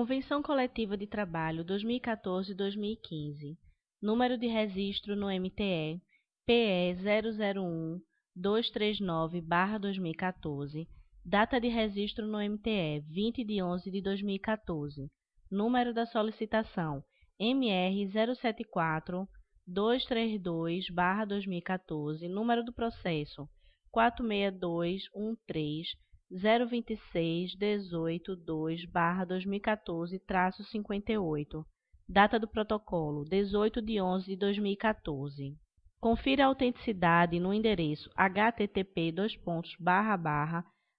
Convenção Coletiva de Trabalho 2014-2015. Número de registro no MTE PE 001-239-2014. Data de registro no MTE 20 de 11 de 2014. Número da solicitação MR 074 232-2014. Número do processo 46213 026 18 2 2014 58 Data do protocolo 18 de 11 de 2014 Confira a autenticidade no endereço http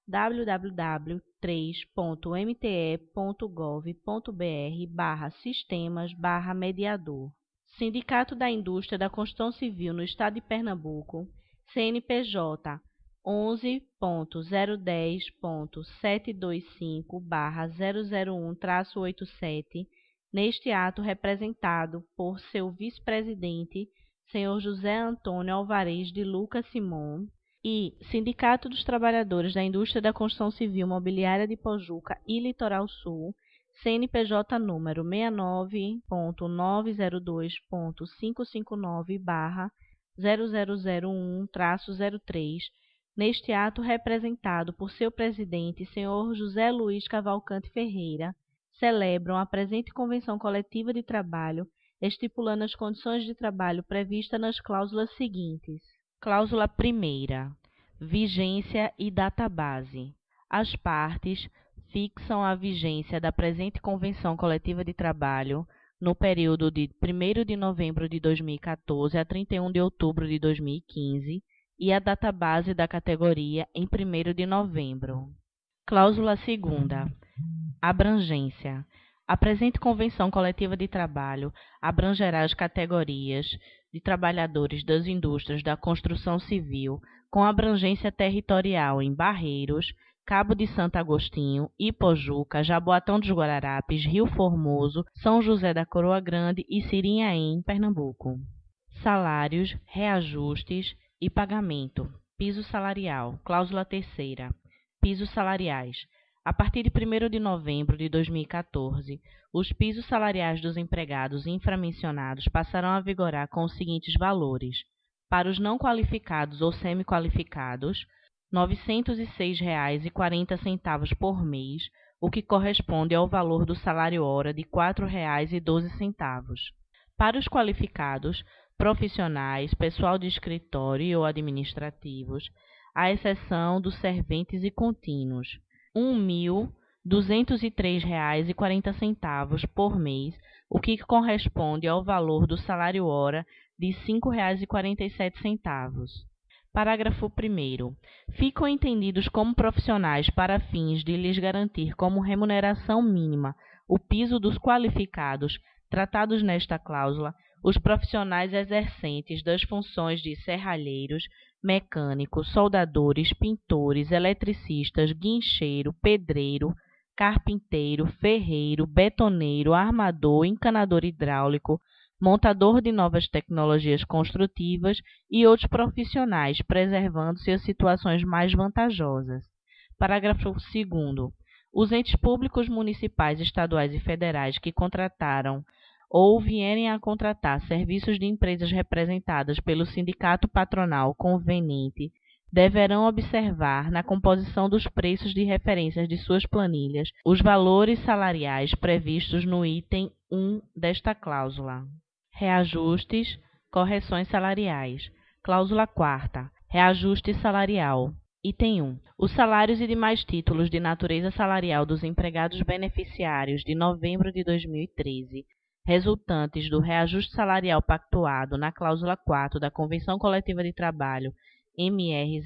www.3.mte.gov.br sistemas mediador. Sindicato da Indústria da Construção Civil no Estado de Pernambuco CNPJ 11.010.725/001-87, neste ato representado por seu vice-presidente, senhor José Antônio Alvarez de Lucas Simon, e Sindicato dos Trabalhadores da Indústria da Construção Civil Mobiliária de Pojuca e Litoral Sul, CNPJ número 69.902.559/0001-03 neste ato representado por seu presidente, senhor José Luiz Cavalcante Ferreira, celebram a presente convenção coletiva de trabalho, estipulando as condições de trabalho previstas nas cláusulas seguintes. Cláusula primeira: vigência e database. As partes fixam a vigência da presente convenção coletiva de trabalho no período de 1 de novembro de 2014 a 31 de outubro de 2015 e a database da categoria em 1 de novembro. Cláusula 2. Abrangência. A presente Convenção Coletiva de Trabalho abrangerá as categorias de trabalhadores das indústrias da construção civil com abrangência territorial em Barreiros, Cabo de Santo Agostinho, Ipojuca, Jaboatão dos Guararapes, Rio Formoso, São José da Coroa Grande e Sirinhaém, Pernambuco. Salários, reajustes, e pagamento. Piso salarial. Cláusula terceira. Pisos salariais. A partir de 1 de novembro de 2014, os pisos salariais dos empregados inframencionados passarão a vigorar com os seguintes valores: para os não qualificados ou semi-qualificados, R$ 906,40 por mês, o que corresponde ao valor do salário-hora de R$ 4,12. Para os qualificados, profissionais, pessoal de escritório ou administrativos, à exceção dos serventes e contínuos, R$ 1.203,40 por mês, o que corresponde ao valor do salário-hora de R$ 5,47. Parágrafo 1. Ficam entendidos como profissionais para fins de lhes garantir como remuneração mínima o piso dos qualificados tratados nesta cláusula os profissionais exercentes das funções de serralheiros, mecânicos, soldadores, pintores, eletricistas, guincheiro, pedreiro, carpinteiro, ferreiro, betoneiro, armador, encanador hidráulico, montador de novas tecnologias construtivas e outros profissionais, preservando-se as situações mais vantajosas. Parágrafo 2 Os entes públicos municipais, estaduais e federais que contrataram ou vierem a contratar serviços de empresas representadas pelo sindicato patronal conveniente deverão observar na composição dos preços de referências de suas planilhas os valores salariais previstos no item 1 desta cláusula. Reajustes, correções salariais. Cláusula 4 Reajuste salarial. Item 1. Os salários e demais títulos de natureza salarial dos empregados beneficiários de novembro de 2013 resultantes do reajuste salarial pactuado na cláusula 4 da Convenção Coletiva de Trabalho MR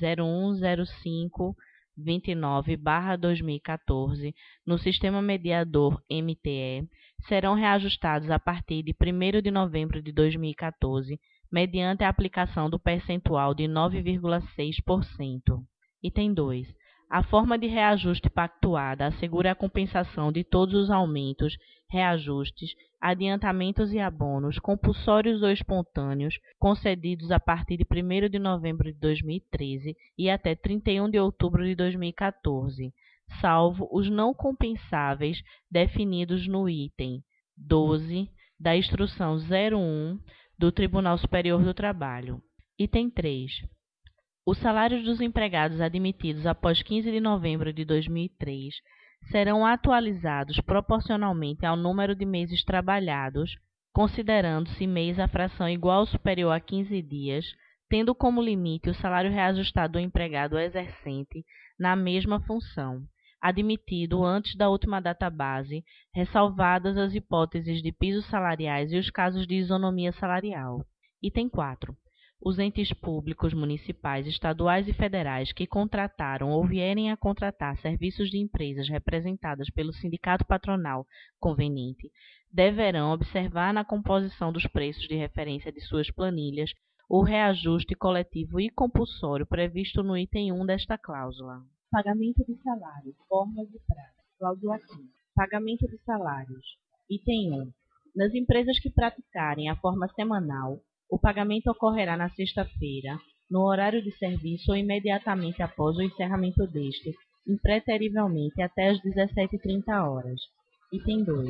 010529/2014 no Sistema Mediador MTE serão reajustados a partir de 1 de novembro de 2014, mediante a aplicação do percentual de 9,6%. Item 2. A forma de reajuste pactuada assegura a compensação de todos os aumentos, reajustes, adiantamentos e abonos, compulsórios ou espontâneos, concedidos a partir de 1 de novembro de 2013 e até 31 de outubro de 2014, salvo os não compensáveis definidos no item 12 da Instrução 01 do Tribunal Superior do Trabalho. Item 3. Os salários dos empregados admitidos após 15 de novembro de 2003 serão atualizados proporcionalmente ao número de meses trabalhados, considerando-se mês a fração igual ou superior a 15 dias, tendo como limite o salário reajustado do empregado exercente na mesma função, admitido antes da última data base, ressalvadas as hipóteses de pisos salariais e os casos de isonomia salarial. Item 4 os entes públicos municipais, estaduais e federais que contrataram ou vierem a contratar serviços de empresas representadas pelo sindicato patronal conveniente deverão observar na composição dos preços de referência de suas planilhas o reajuste coletivo e compulsório previsto no item 1 desta cláusula. Pagamento de salários, formas de prazo. Cláusula 5. Pagamento de salários. Item 1. Nas empresas que praticarem a forma semanal, o pagamento ocorrerá na sexta-feira, no horário de serviço ou imediatamente após o encerramento deste, impreterivelmente até às 17h30 horas. Item 2.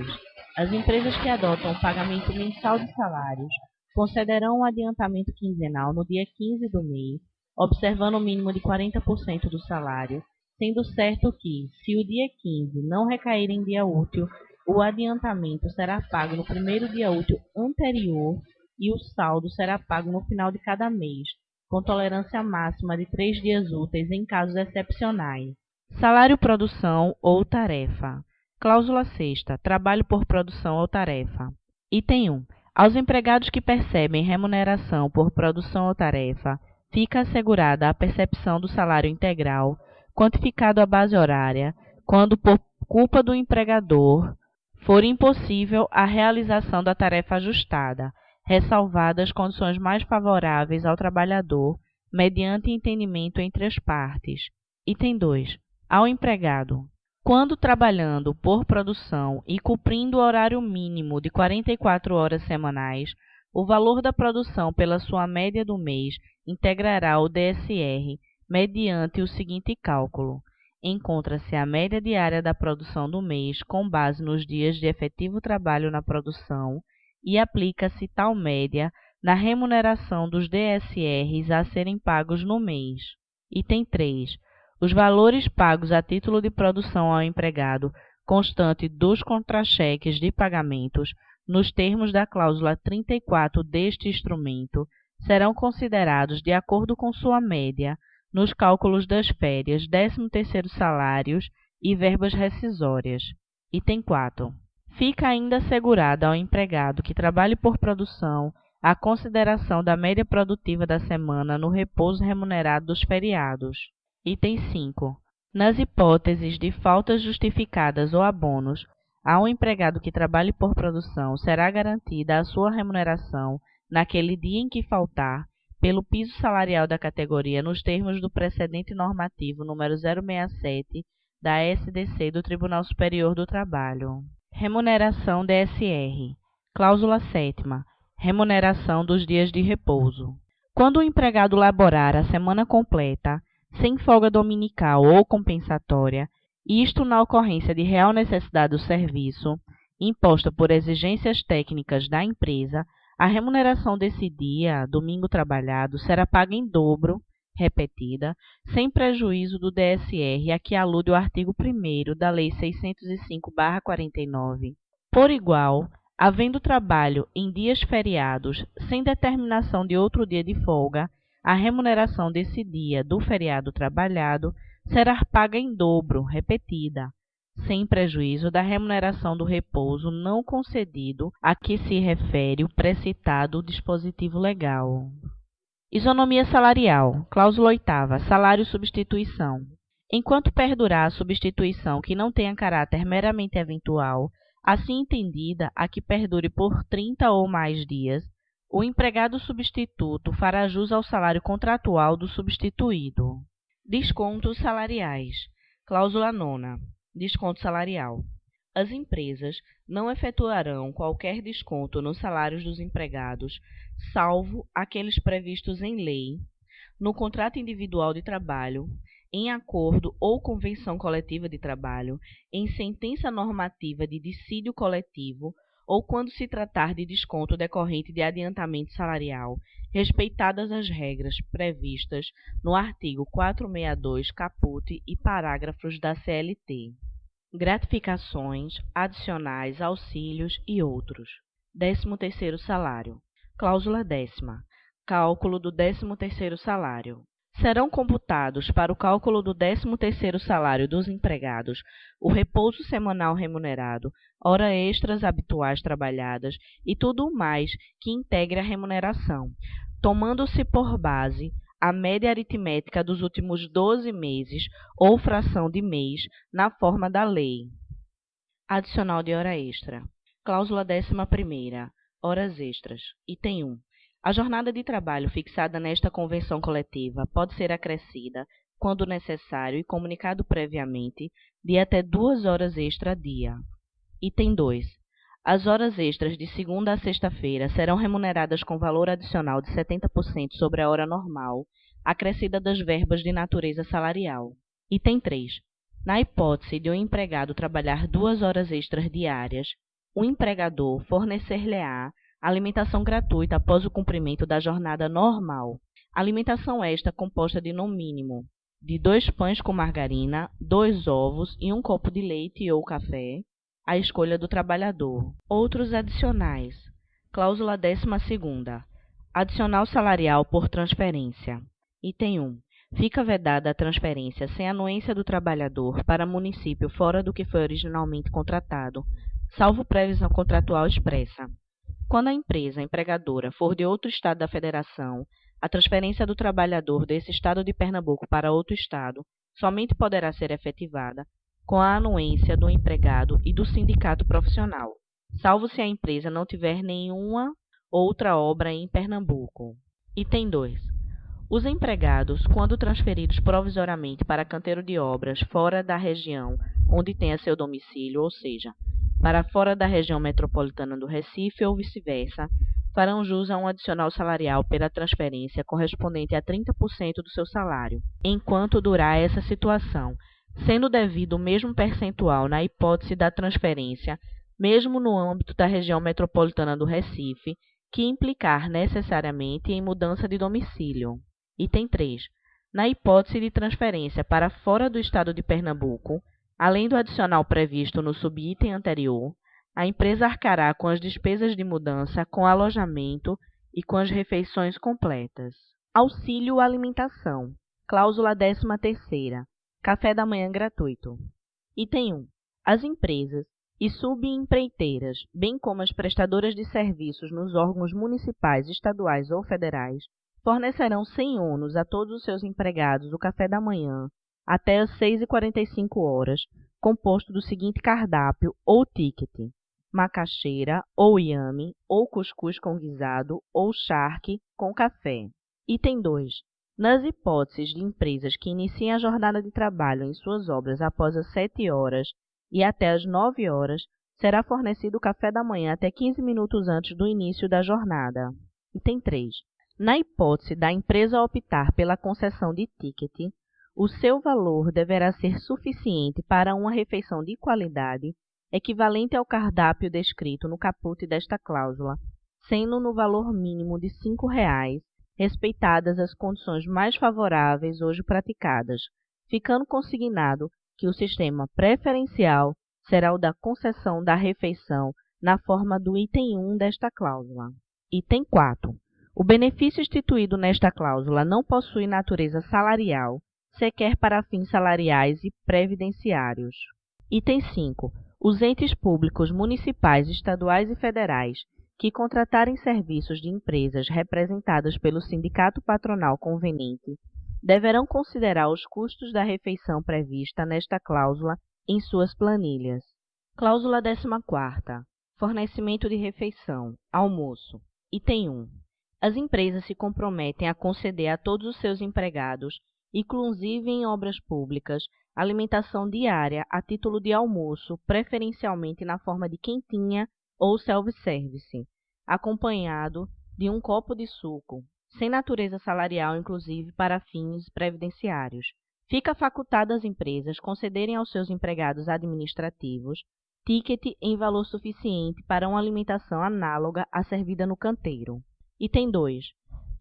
As empresas que adotam o pagamento mensal de salários concederão um adiantamento quinzenal no dia 15 do mês, observando o mínimo de 40% do salário, sendo certo que, se o dia 15 não recair em dia útil, o adiantamento será pago no primeiro dia útil anterior e o saldo será pago no final de cada mês, com tolerância máxima de três dias úteis em casos excepcionais. Salário produção ou tarefa. Cláusula sexta. Trabalho por produção ou tarefa. Item 1. Aos empregados que percebem remuneração por produção ou tarefa, fica assegurada a percepção do salário integral, quantificado à base horária, quando por culpa do empregador for impossível a realização da tarefa ajustada, ressalvadas condições mais favoráveis ao trabalhador, mediante entendimento entre as partes. Item 2. Ao empregado. Quando trabalhando por produção e cumprindo o horário mínimo de 44 horas semanais, o valor da produção pela sua média do mês integrará o DSR mediante o seguinte cálculo. Encontra-se a média diária da produção do mês com base nos dias de efetivo trabalho na produção e aplica-se tal média na remuneração dos DSRs a serem pagos no mês. Item 3. Os valores pagos a título de produção ao empregado constante dos contra-cheques de pagamentos, nos termos da cláusula 34 deste instrumento, serão considerados de acordo com sua média nos cálculos das férias, 13º salários e verbas rescisórias. Item 4 fica ainda assegurada ao empregado que trabalhe por produção a consideração da média produtiva da semana no repouso remunerado dos feriados. Item 5. Nas hipóteses de faltas justificadas ou abonos, ao empregado que trabalhe por produção será garantida a sua remuneração naquele dia em que faltar, pelo piso salarial da categoria nos termos do precedente normativo número 067 da SDC do Tribunal Superior do Trabalho. Remuneração DSR. Cláusula 7. Remuneração dos dias de repouso. Quando o empregado laborar a semana completa, sem folga dominical ou compensatória, isto na ocorrência de real necessidade do serviço, imposta por exigências técnicas da empresa, a remuneração desse dia, domingo trabalhado, será paga em dobro repetida, sem prejuízo do DSR a que alude o artigo 1 da Lei 605-49. Por igual, havendo trabalho em dias feriados sem determinação de outro dia de folga, a remuneração desse dia do feriado trabalhado será paga em dobro, repetida, sem prejuízo da remuneração do repouso não concedido a que se refere o precitado dispositivo legal. Isonomia salarial. Cláusula oitava. Salário substituição. Enquanto perdurar a substituição que não tenha caráter meramente eventual, assim entendida a que perdure por 30 ou mais dias, o empregado substituto fará jus ao salário contratual do substituído. Descontos salariais. Cláusula nona. Desconto salarial. As empresas não efetuarão qualquer desconto nos salários dos empregados, salvo aqueles previstos em lei, no contrato individual de trabalho, em acordo ou convenção coletiva de trabalho, em sentença normativa de dissídio coletivo ou quando se tratar de desconto decorrente de adiantamento salarial, respeitadas as regras previstas no artigo 462 caput e parágrafos da CLT. Gratificações, adicionais, auxílios e outros. 13º salário. Cláusula décima. Cálculo do 13º salário. Serão computados para o cálculo do 13º salário dos empregados o repouso semanal remunerado, hora extras habituais trabalhadas e tudo mais que integre a remuneração, tomando-se por base a média aritmética dos últimos 12 meses ou fração de mês na forma da lei. Adicional de hora extra. Cláusula 11 Horas extras. Item 1. A jornada de trabalho fixada nesta convenção coletiva pode ser acrescida, quando necessário e comunicado previamente, de até duas horas extra dia. Item 2. As horas extras de segunda a sexta-feira serão remuneradas com valor adicional de 70% sobre a hora normal, acrescida das verbas de natureza salarial. Item 3. Na hipótese de um empregado trabalhar duas horas extras diárias, o empregador fornecer-lhe-á alimentação gratuita após o cumprimento da jornada normal. Alimentação esta composta de, no mínimo, de dois pães com margarina, dois ovos e um copo de leite ou café, à escolha do trabalhador. Outros adicionais. Cláusula 12 Adicional salarial por transferência. Item 1. Fica vedada a transferência sem anuência do trabalhador para município fora do que foi originalmente contratado, salvo previsão contratual expressa. Quando a empresa empregadora for de outro estado da federação, a transferência do trabalhador desse estado de Pernambuco para outro estado somente poderá ser efetivada com a anuência do empregado e do sindicato profissional, salvo se a empresa não tiver nenhuma outra obra em Pernambuco. Item 2. Os empregados, quando transferidos provisoriamente para canteiro de obras fora da região onde tenha seu domicílio, ou seja, para fora da região metropolitana do Recife ou vice-versa, farão jus a um adicional salarial pela transferência correspondente a 30% do seu salário, enquanto durar essa situação, sendo devido o mesmo percentual na hipótese da transferência, mesmo no âmbito da região metropolitana do Recife, que implicar necessariamente em mudança de domicílio. Item 3. Na hipótese de transferência para fora do estado de Pernambuco, Além do adicional previsto no subitem anterior, a empresa arcará com as despesas de mudança, com alojamento e com as refeições completas. Auxílio alimentação. Cláusula 13ª. Café da manhã gratuito. Item 1. As empresas e subempreiteiras, bem como as prestadoras de serviços nos órgãos municipais, estaduais ou federais, fornecerão sem ônus a todos os seus empregados o café da manhã até às 6h45 horas, composto do seguinte cardápio ou ticket: macaxeira, ou iame, ou cuscuz com guisado, ou charque com café. Item 2. Nas hipóteses de empresas que iniciem a jornada de trabalho em suas obras após as 7 horas e até as 9 horas, será fornecido o café da manhã até 15 minutos antes do início da jornada. Item 3. Na hipótese da empresa optar pela concessão de ticket, o seu valor deverá ser suficiente para uma refeição de qualidade, equivalente ao cardápio descrito no caput desta cláusula, sendo no valor mínimo de R$ 5,00, respeitadas as condições mais favoráveis hoje praticadas, ficando consignado que o sistema preferencial será o da concessão da refeição na forma do item 1 desta cláusula. Item 4. O benefício instituído nesta cláusula não possui natureza salarial sequer para fins salariais e previdenciários. Item 5. Os entes públicos municipais, estaduais e federais que contratarem serviços de empresas representadas pelo sindicato patronal conveniente deverão considerar os custos da refeição prevista nesta cláusula em suas planilhas. Cláusula 14. Fornecimento de refeição. Almoço. Item 1. As empresas se comprometem a conceder a todos os seus empregados inclusive em obras públicas, alimentação diária a título de almoço, preferencialmente na forma de quentinha ou self-service, acompanhado de um copo de suco, sem natureza salarial inclusive para fins previdenciários. Fica facultado às empresas concederem aos seus empregados administrativos ticket em valor suficiente para uma alimentação análoga à servida no canteiro. Item 2.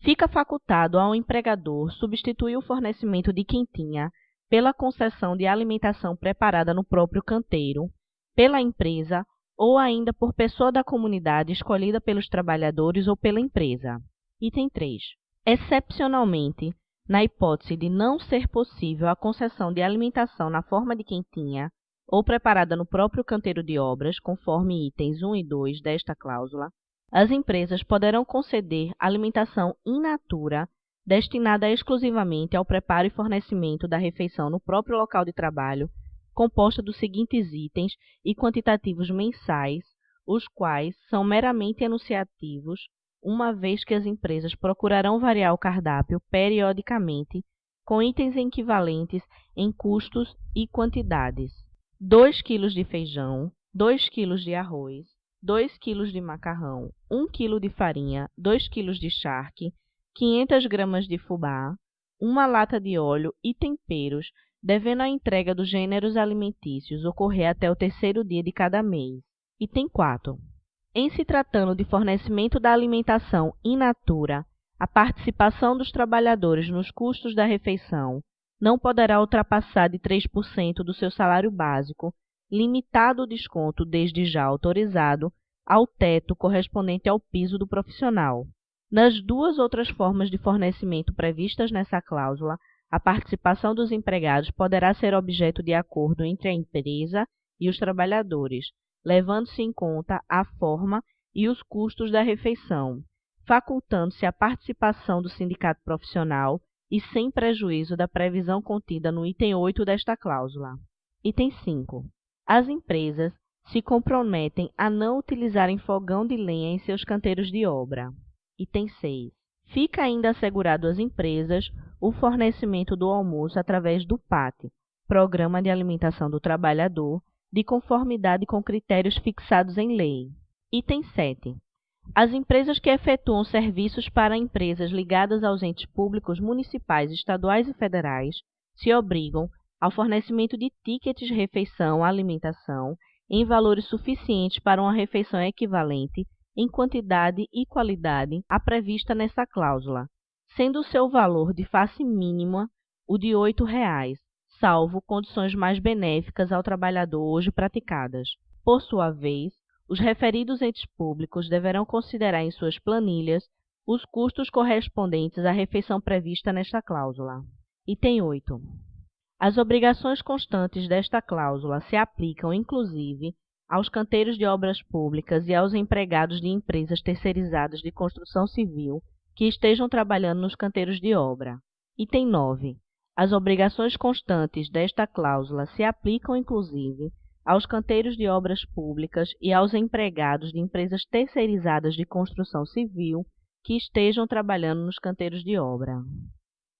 Fica facultado ao empregador substituir o fornecimento de quentinha pela concessão de alimentação preparada no próprio canteiro, pela empresa ou ainda por pessoa da comunidade escolhida pelos trabalhadores ou pela empresa. Item 3. Excepcionalmente, na hipótese de não ser possível a concessão de alimentação na forma de quentinha ou preparada no próprio canteiro de obras, conforme itens 1 e 2 desta cláusula, as empresas poderão conceder alimentação in natura destinada exclusivamente ao preparo e fornecimento da refeição no próprio local de trabalho, composta dos seguintes itens e quantitativos mensais, os quais são meramente enunciativos uma vez que as empresas procurarão variar o cardápio periodicamente com itens equivalentes em custos e quantidades: 2 kg de feijão, 2 kg de arroz, 2 kg de macarrão, 1 kg de farinha, 2 kg de charque, 500 gramas de fubá, uma lata de óleo e temperos, devendo a entrega dos gêneros alimentícios ocorrer até o terceiro dia de cada mês. Item 4. Em se tratando de fornecimento da alimentação in natura, a participação dos trabalhadores nos custos da refeição não poderá ultrapassar de 3% do seu salário básico, limitado o desconto desde já autorizado ao teto correspondente ao piso do profissional. Nas duas outras formas de fornecimento previstas nessa cláusula, a participação dos empregados poderá ser objeto de acordo entre a empresa e os trabalhadores, levando-se em conta a forma e os custos da refeição, facultando-se a participação do sindicato profissional e sem prejuízo da previsão contida no item 8 desta cláusula. Item 5. As empresas se comprometem a não utilizarem fogão de lenha em seus canteiros de obra. Item 6. Fica ainda assegurado às empresas o fornecimento do almoço através do PAT, Programa de Alimentação do Trabalhador, de conformidade com critérios fixados em lei. Item 7. As empresas que efetuam serviços para empresas ligadas aos entes públicos municipais, estaduais e federais se obrigam ao fornecimento de tickets de refeição alimentação em valores suficientes para uma refeição equivalente em quantidade e qualidade à prevista nessa cláusula, sendo o seu valor de face mínima o de R$ 8,00, salvo condições mais benéficas ao trabalhador hoje praticadas. Por sua vez, os referidos entes públicos deverão considerar em suas planilhas os custos correspondentes à refeição prevista nesta cláusula. Item 8. As obrigações constantes desta cláusula se aplicam, inclusive, aos canteiros de obras públicas e aos empregados de empresas terceirizadas de construção civil que estejam trabalhando nos canteiros de obra. Item 9. As obrigações constantes desta cláusula se aplicam, inclusive, aos canteiros de obras públicas e aos empregados de empresas terceirizadas de construção civil que estejam trabalhando nos canteiros de obra.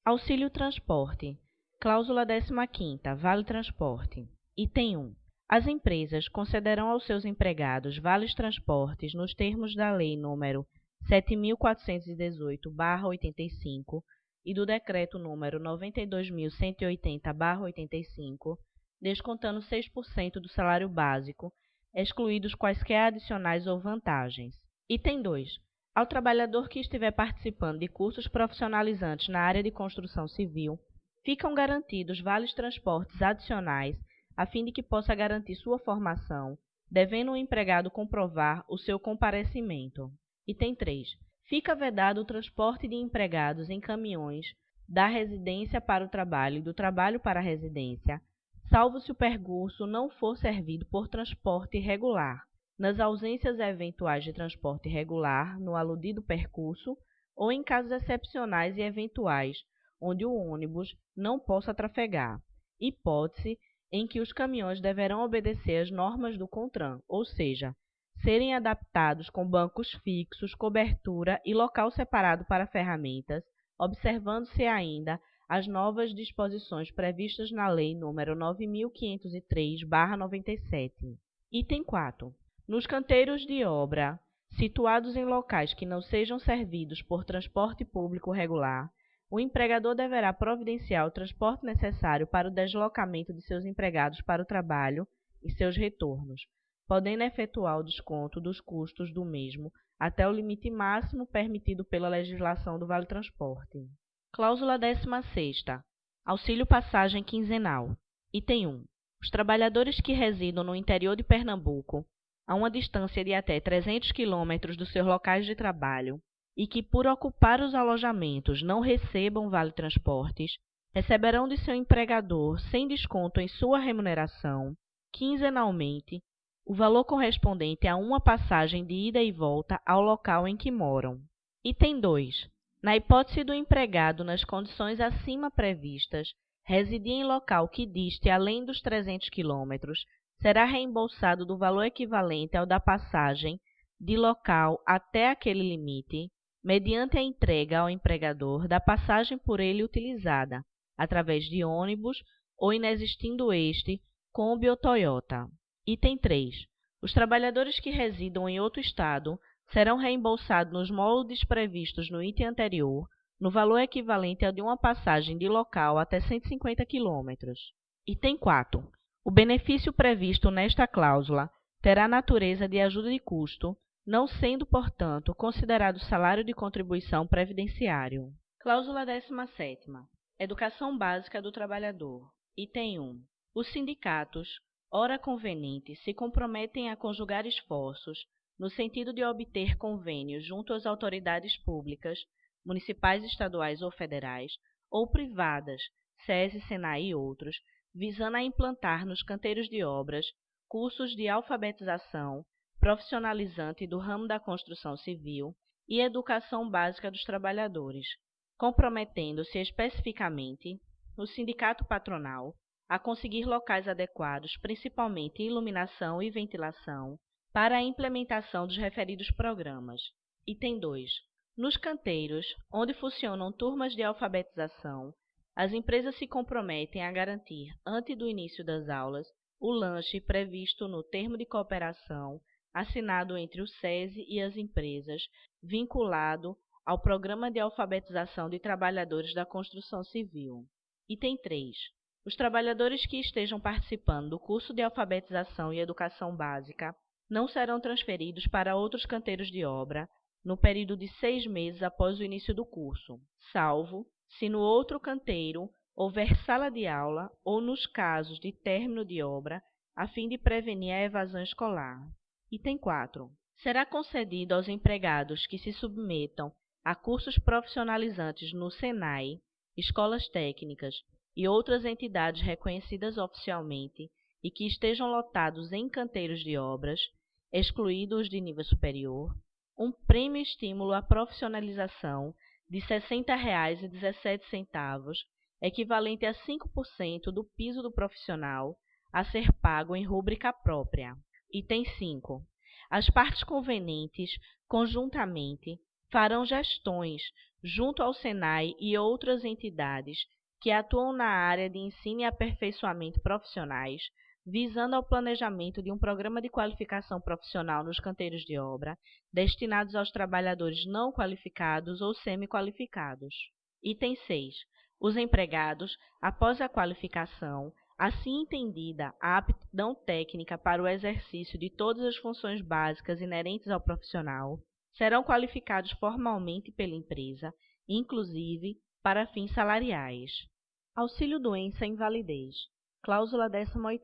Auxílio transporte. Cláusula 15 Vale transporte. Item 1. As empresas concederão aos seus empregados vales transportes nos termos da Lei nº 7418/85 e do Decreto número 92.180-85, descontando 6% do salário básico, excluídos quaisquer adicionais ou vantagens. Item 2. Ao trabalhador que estiver participando de cursos profissionalizantes na área de construção civil, ficam garantidos vales transportes adicionais a fim de que possa garantir sua formação, devendo o empregado comprovar o seu comparecimento. Item 3 fica vedado o transporte de empregados em caminhões da residência para o trabalho e do trabalho para a residência, salvo se o percurso não for servido por transporte regular, nas ausências eventuais de transporte regular no aludido percurso ou em casos excepcionais e eventuais, onde o ônibus não possa trafegar, hipótese em que os caminhões deverão obedecer às normas do CONTRAN, ou seja, serem adaptados com bancos fixos, cobertura e local separado para ferramentas, observando-se ainda as novas disposições previstas na Lei nº 9503/97. Item 4. Nos canteiros de obra situados em locais que não sejam servidos por transporte público regular, o empregador deverá providenciar o transporte necessário para o deslocamento de seus empregados para o trabalho e seus retornos, podendo efetuar o desconto dos custos do mesmo até o limite máximo permitido pela legislação do Vale Transporte. Cláusula 16. Auxílio passagem quinzenal. Item 1. Os trabalhadores que residam no interior de Pernambuco, a uma distância de até 300 km dos seus locais de trabalho, e que por ocupar os alojamentos não recebam vale transportes, receberão de seu empregador, sem desconto em sua remuneração, quinzenalmente, o valor correspondente a uma passagem de ida e volta ao local em que moram. Item 2. Na hipótese do empregado nas condições acima previstas residir em local que diste além dos 300 km, será reembolsado do valor equivalente ao da passagem de local até aquele limite, mediante a entrega ao empregador da passagem por ele utilizada, através de ônibus ou inexistindo este, Kombi ou Toyota. Item 3. Os trabalhadores que residam em outro estado serão reembolsados nos moldes previstos no item anterior, no valor equivalente ao de uma passagem de local até 150 km. Item 4. O benefício previsto nesta cláusula terá natureza de ajuda de custo, não sendo, portanto, considerado salário de contribuição previdenciário. Cláusula 17. Educação básica do trabalhador. Item 1. Os sindicatos, ora convenientes, se comprometem a conjugar esforços no sentido de obter convênios junto às autoridades públicas, municipais, estaduais ou federais, ou privadas, SESI, SENAI e outros, visando a implantar nos canteiros de obras cursos de alfabetização profissionalizante do ramo da construção civil e educação básica dos trabalhadores, comprometendo-se especificamente o sindicato patronal a conseguir locais adequados, principalmente iluminação e ventilação, para a implementação dos referidos programas. Item 2. Nos canteiros, onde funcionam turmas de alfabetização, as empresas se comprometem a garantir, antes do início das aulas, o lanche previsto no termo de cooperação assinado entre o SESI e as empresas, vinculado ao Programa de Alfabetização de Trabalhadores da Construção Civil. Item 3. Os trabalhadores que estejam participando do curso de alfabetização e educação básica não serão transferidos para outros canteiros de obra no período de seis meses após o início do curso, salvo se no outro canteiro houver sala de aula ou nos casos de término de obra, a fim de prevenir a evasão escolar. Item 4. Será concedido aos empregados que se submetam a cursos profissionalizantes no SENAI, escolas técnicas e outras entidades reconhecidas oficialmente e que estejam lotados em canteiros de obras, excluídos de nível superior, um prêmio estímulo à profissionalização de R$ 60,17, equivalente a 5% do piso do profissional, a ser pago em rúbrica própria. Item 5. As partes convenientes, conjuntamente, farão gestões junto ao SENAI e outras entidades que atuam na área de ensino e aperfeiçoamento profissionais, visando ao planejamento de um programa de qualificação profissional nos canteiros de obra, destinados aos trabalhadores não qualificados ou semi-qualificados. Item 6. Os empregados, após a qualificação, assim entendida a aptidão técnica para o exercício de todas as funções básicas inerentes ao profissional, serão qualificados formalmente pela empresa, inclusive para fins salariais. Auxílio doença e invalidez. Cláusula 18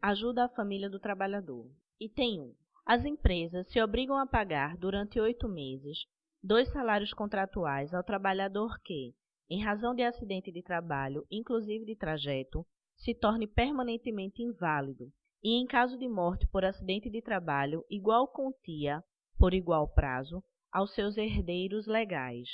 Ajuda à família do trabalhador. Item 1. As empresas se obrigam a pagar durante oito meses dois salários contratuais ao trabalhador que, em razão de acidente de trabalho, inclusive de trajeto, se torne permanentemente inválido e, em caso de morte por acidente de trabalho, igual quantia, por igual prazo, aos seus herdeiros legais.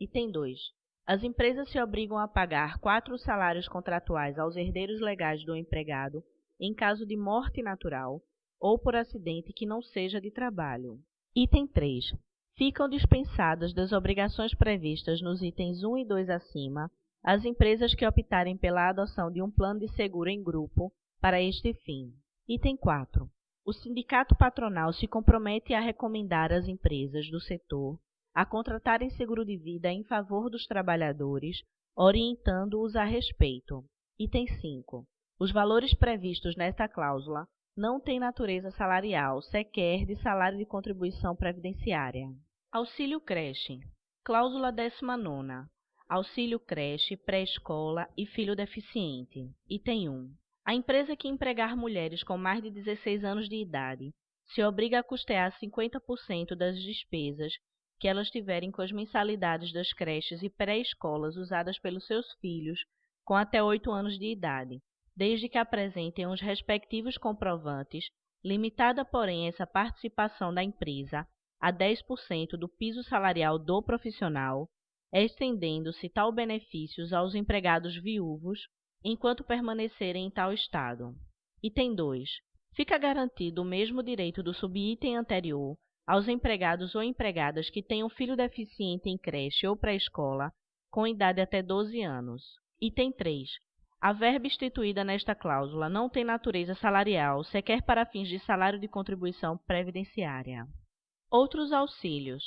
Item 2. As empresas se obrigam a pagar quatro salários contratuais aos herdeiros legais do empregado em caso de morte natural ou por acidente que não seja de trabalho. Item 3. Ficam dispensadas das obrigações previstas nos itens 1 e 2 acima as empresas que optarem pela adoção de um plano de seguro em grupo para este fim. Item 4. O sindicato patronal se compromete a recomendar às empresas do setor a contratarem seguro de vida em favor dos trabalhadores, orientando-os a respeito. Item 5. Os valores previstos nesta cláusula não têm natureza salarial, sequer de salário de contribuição previdenciária. Auxílio creche. Cláusula 19. Auxílio creche, pré-escola e filho deficiente. Item 1. A empresa que empregar mulheres com mais de 16 anos de idade se obriga a custear 50% das despesas que elas tiverem com as mensalidades das creches e pré-escolas usadas pelos seus filhos com até 8 anos de idade, desde que apresentem os respectivos comprovantes, limitada, porém, essa participação da empresa a 10% do piso salarial do profissional, estendendo-se tal benefícios aos empregados viúvos enquanto permanecerem em tal estado. Item 2. Fica garantido o mesmo direito do subitem anterior aos empregados ou empregadas que tenham filho deficiente em creche ou pré-escola com idade até 12 anos. Item 3. A verba instituída nesta cláusula não tem natureza salarial, sequer para fins de salário de contribuição previdenciária. Outros auxílios.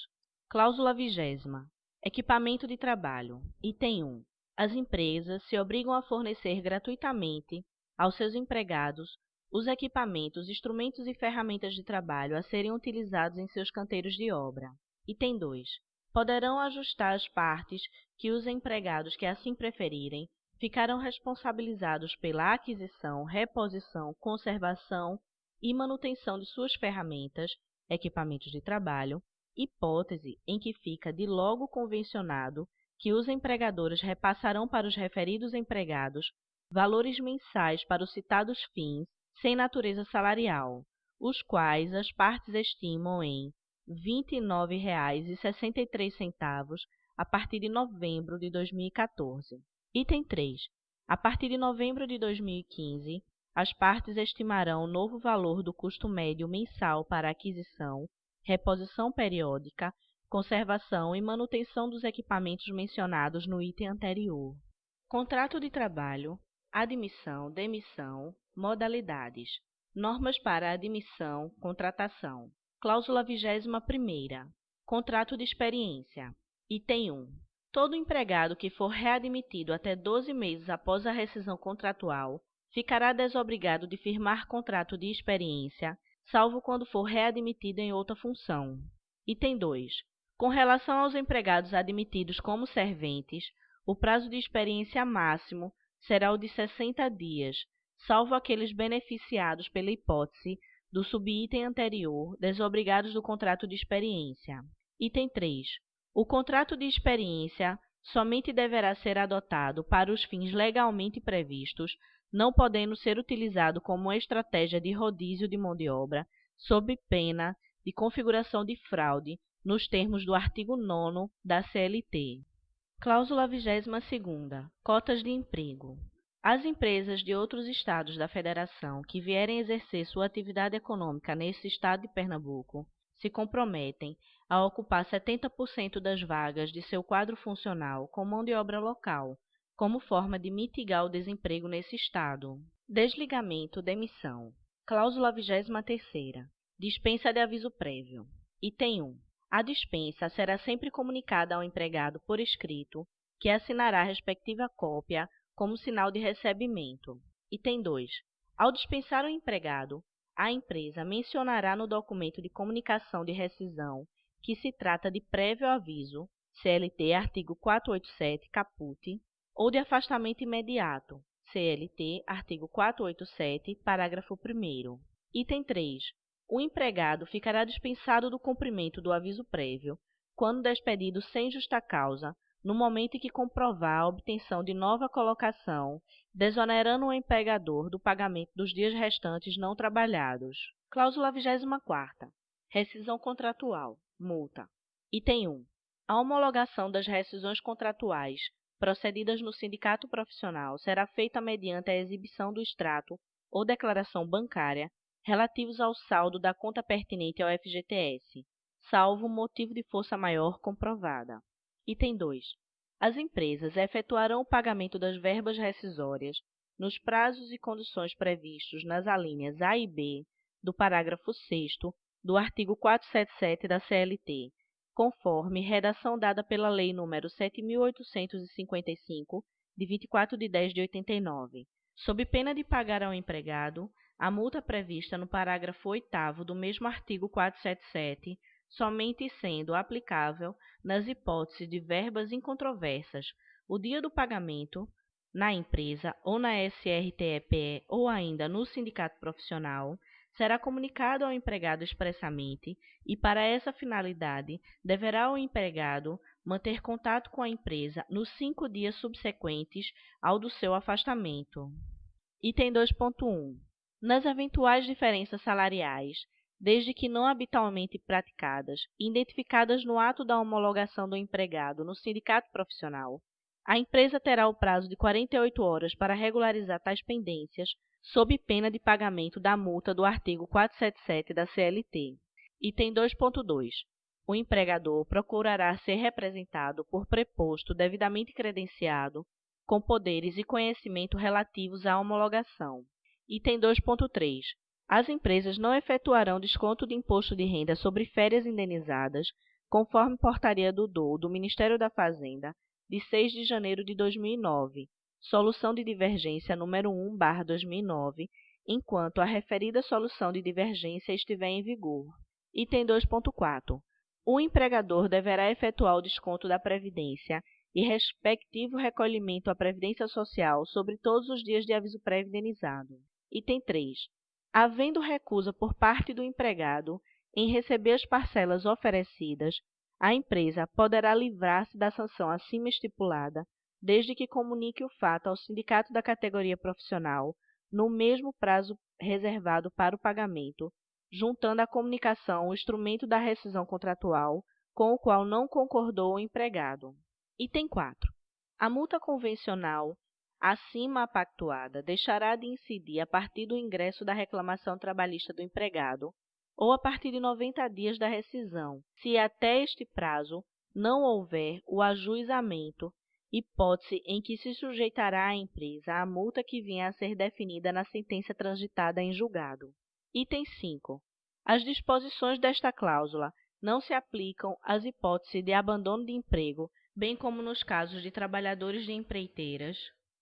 Cláusula vigésima. Equipamento de trabalho. Item 1. As empresas se obrigam a fornecer gratuitamente aos seus empregados os equipamentos, instrumentos e ferramentas de trabalho a serem utilizados em seus canteiros de obra. Item 2. Poderão ajustar as partes que os empregados que assim preferirem ficarão responsabilizados pela aquisição, reposição, conservação e manutenção de suas ferramentas, equipamentos de trabalho, hipótese em que fica de logo convencionado que os empregadores repassarão para os referidos empregados valores mensais para os citados fins sem natureza salarial, os quais as partes estimam em R$ 29,63 a partir de novembro de 2014. Item 3. A partir de novembro de 2015, as partes estimarão o novo valor do custo médio mensal para aquisição, reposição periódica, conservação e manutenção dos equipamentos mencionados no item anterior. Contrato de trabalho, admissão, demissão, modalidades, normas para admissão, contratação. Cláusula 21 Contrato de experiência. Item 1. Todo empregado que for readmitido até 12 meses após a rescisão contratual ficará desobrigado de firmar contrato de experiência, salvo quando for readmitido em outra função. Item 2. Com relação aos empregados admitidos como serventes, o prazo de experiência máximo será o de 60 dias, salvo aqueles beneficiados pela hipótese do subitem anterior, desobrigados do contrato de experiência. Item 3. O contrato de experiência somente deverá ser adotado para os fins legalmente previstos, não podendo ser utilizado como estratégia de rodízio de mão de obra, sob pena de configuração de fraude, nos termos do artigo 9 da CLT. Cláusula 22 Cotas de emprego. As empresas de outros estados da Federação que vierem exercer sua atividade econômica nesse estado de Pernambuco se comprometem a ocupar 70% das vagas de seu quadro funcional com mão de obra local, como forma de mitigar o desemprego nesse estado. Desligamento, demissão. Cláusula 23 Dispensa de aviso prévio. Item 1. A dispensa será sempre comunicada ao empregado por escrito, que assinará a respectiva cópia como sinal de recebimento. Item 2. Ao dispensar o empregado, a empresa mencionará no documento de comunicação de rescisão que se trata de prévio aviso, CLT artigo 487, caput, ou de afastamento imediato, CLT artigo 487, parágrafo 1 Item 3. O empregado ficará dispensado do cumprimento do aviso prévio quando despedido sem justa causa, no momento em que comprovar a obtenção de nova colocação, desonerando o empregador do pagamento dos dias restantes não trabalhados. Cláusula 24. Rescisão contratual multa. Item 1. A homologação das rescisões contratuais procedidas no sindicato profissional será feita mediante a exibição do extrato ou declaração bancária relativos ao saldo da conta pertinente ao FGTS, salvo motivo de força maior comprovada. Item 2. As empresas efetuarão o pagamento das verbas rescisórias nos prazos e condições previstos nas alíneas A e B do parágrafo 6 do artigo 477 da CLT, conforme redação dada pela Lei nº 7.855, de 24 de 10 de 89, sob pena de pagar ao empregado a multa prevista no parágrafo 8 do mesmo artigo 477, somente sendo aplicável nas hipóteses de verbas incontroversas o dia do pagamento, na empresa ou na SRTEPE ou ainda no sindicato profissional, será comunicado ao empregado expressamente e, para essa finalidade, deverá o empregado manter contato com a empresa nos cinco dias subsequentes ao do seu afastamento. Item 2.1. Nas eventuais diferenças salariais, desde que não habitualmente praticadas, identificadas no ato da homologação do empregado no sindicato profissional, a empresa terá o prazo de 48 horas para regularizar tais pendências, sob pena de pagamento da multa do artigo 477 da CLT. Item 2.2. O empregador procurará ser representado por preposto devidamente credenciado, com poderes e conhecimento relativos à homologação. Item 2.3. As empresas não efetuarão desconto de imposto de renda sobre férias indenizadas, conforme portaria do DOU do Ministério da Fazenda, de 6 de janeiro de 2009, solução de divergência número 1/2009, enquanto a referida solução de divergência estiver em vigor. Item 2.4. O empregador deverá efetuar o desconto da previdência e respectivo recolhimento à previdência social sobre todos os dias de aviso prévio indenizado. Item 3. Havendo recusa por parte do empregado em receber as parcelas oferecidas, a empresa poderá livrar-se da sanção acima estipulada, desde que comunique o fato ao sindicato da categoria profissional no mesmo prazo reservado para o pagamento, juntando à comunicação o instrumento da rescisão contratual com o qual não concordou o empregado. Item 4. A multa convencional acima pactuada deixará de incidir a partir do ingresso da reclamação trabalhista do empregado ou a partir de 90 dias da rescisão, se até este prazo não houver o ajuizamento, hipótese em que se sujeitará a empresa à multa que vinha a ser definida na sentença transitada em julgado. Item 5. As disposições desta cláusula não se aplicam às hipóteses de abandono de emprego, bem como nos casos de trabalhadores de empreiteiras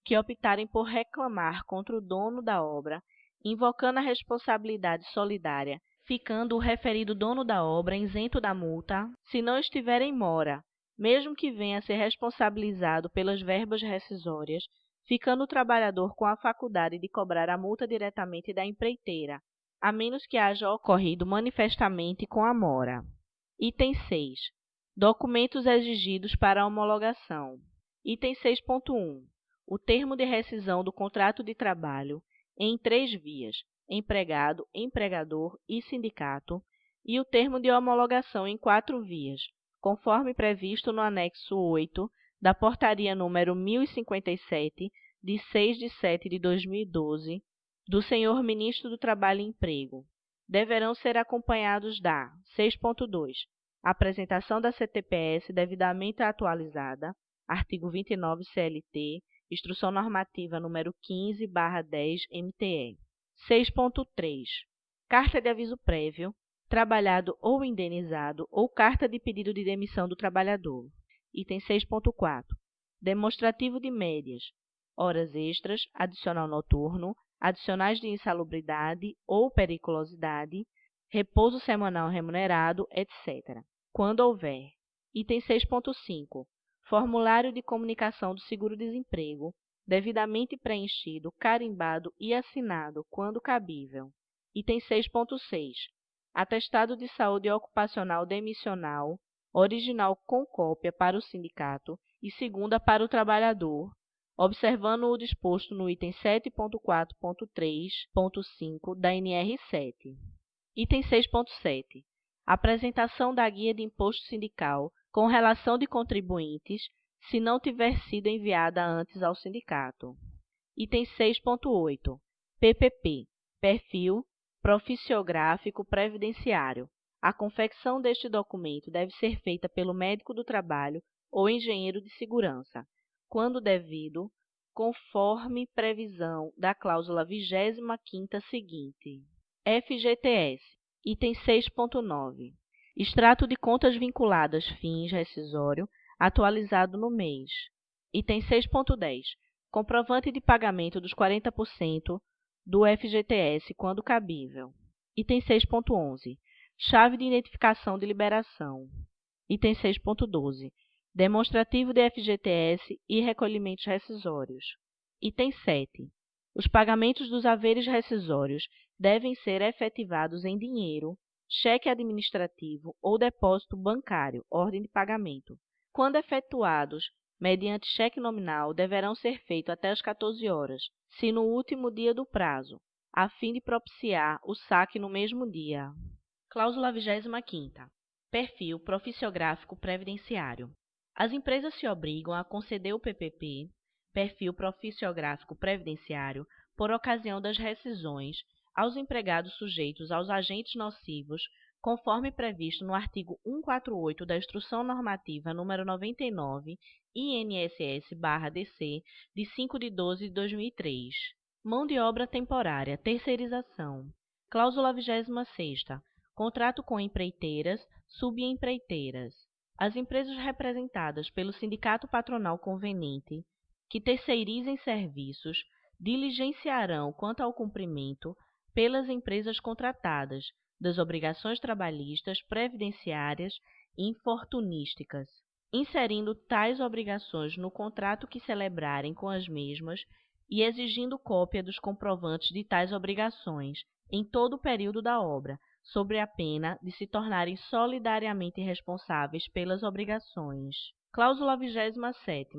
que optarem por reclamar contra o dono da obra, invocando a responsabilidade solidária ficando o referido dono da obra isento da multa, se não estiver em mora, mesmo que venha a ser responsabilizado pelas verbas rescisórias, ficando o trabalhador com a faculdade de cobrar a multa diretamente da empreiteira, a menos que haja ocorrido manifestamente com a mora. Item 6. Documentos exigidos para homologação. Item 6.1. O termo de rescisão do contrato de trabalho em três vias, empregado, empregador e sindicato, e o termo de homologação em quatro vias, conforme previsto no anexo 8 da Portaria número 1057, de 6 de 7 de 2012, do Senhor Ministro do Trabalho e Emprego. Deverão ser acompanhados da 6.2. Apresentação da CTPS devidamente atualizada, artigo 29 CLT, Instrução Normativa número 15/10 MTE. 6.3. Carta de aviso prévio, trabalhado ou indenizado ou carta de pedido de demissão do trabalhador. Item 6.4. Demonstrativo de médias, horas extras, adicional noturno, adicionais de insalubridade ou periculosidade, repouso semanal remunerado, etc. Quando houver. Item 6.5. Formulário de comunicação do seguro-desemprego, devidamente preenchido, carimbado e assinado, quando cabível. Item 6.6. Atestado de saúde ocupacional demissional, original com cópia para o sindicato e segunda para o trabalhador, observando o disposto no item 7.4.3.5 da NR7. Item 6.7. Apresentação da guia de imposto sindical com relação de contribuintes se não tiver sido enviada antes ao sindicato. Item 6.8. PPP. Perfil Proficiográfico Previdenciário. A confecção deste documento deve ser feita pelo médico do trabalho ou engenheiro de segurança, quando devido, conforme previsão da cláusula 25ª seguinte. FGTS. Item 6.9 Extrato de contas vinculadas fins rescisório atualizado no mês. Item 6.10. Comprovante de pagamento dos 40% do FGTS quando cabível. Item 6.11. Chave de identificação de liberação. Item 6.12. Demonstrativo de FGTS e recolhimentos rescisórios. Item 7. Os pagamentos dos haveres rescisórios devem ser efetivados em dinheiro, cheque administrativo ou depósito bancário, ordem de pagamento. Quando efetuados mediante cheque nominal, deverão ser feitos até as 14 horas, se no último dia do prazo, a fim de propiciar o saque no mesmo dia. Cláusula 25 Perfil proficiográfico previdenciário. As empresas se obrigam a conceder o PPP, perfil proficiográfico previdenciário, por ocasião das rescisões aos empregados sujeitos aos agentes nocivos, conforme previsto no artigo 148 da Instrução Normativa número 99, INSS/DC, de 5 de 12 de 2003. Mão de obra temporária, terceirização. Cláusula 26 Contrato com empreiteiras, subempreiteiras. As empresas representadas pelo sindicato patronal conveniente que terceirizem serviços diligenciarão quanto ao cumprimento pelas empresas contratadas das obrigações trabalhistas, previdenciárias e infortunísticas, inserindo tais obrigações no contrato que celebrarem com as mesmas e exigindo cópia dos comprovantes de tais obrigações em todo o período da obra, sobre a pena de se tornarem solidariamente responsáveis pelas obrigações. Cláusula 27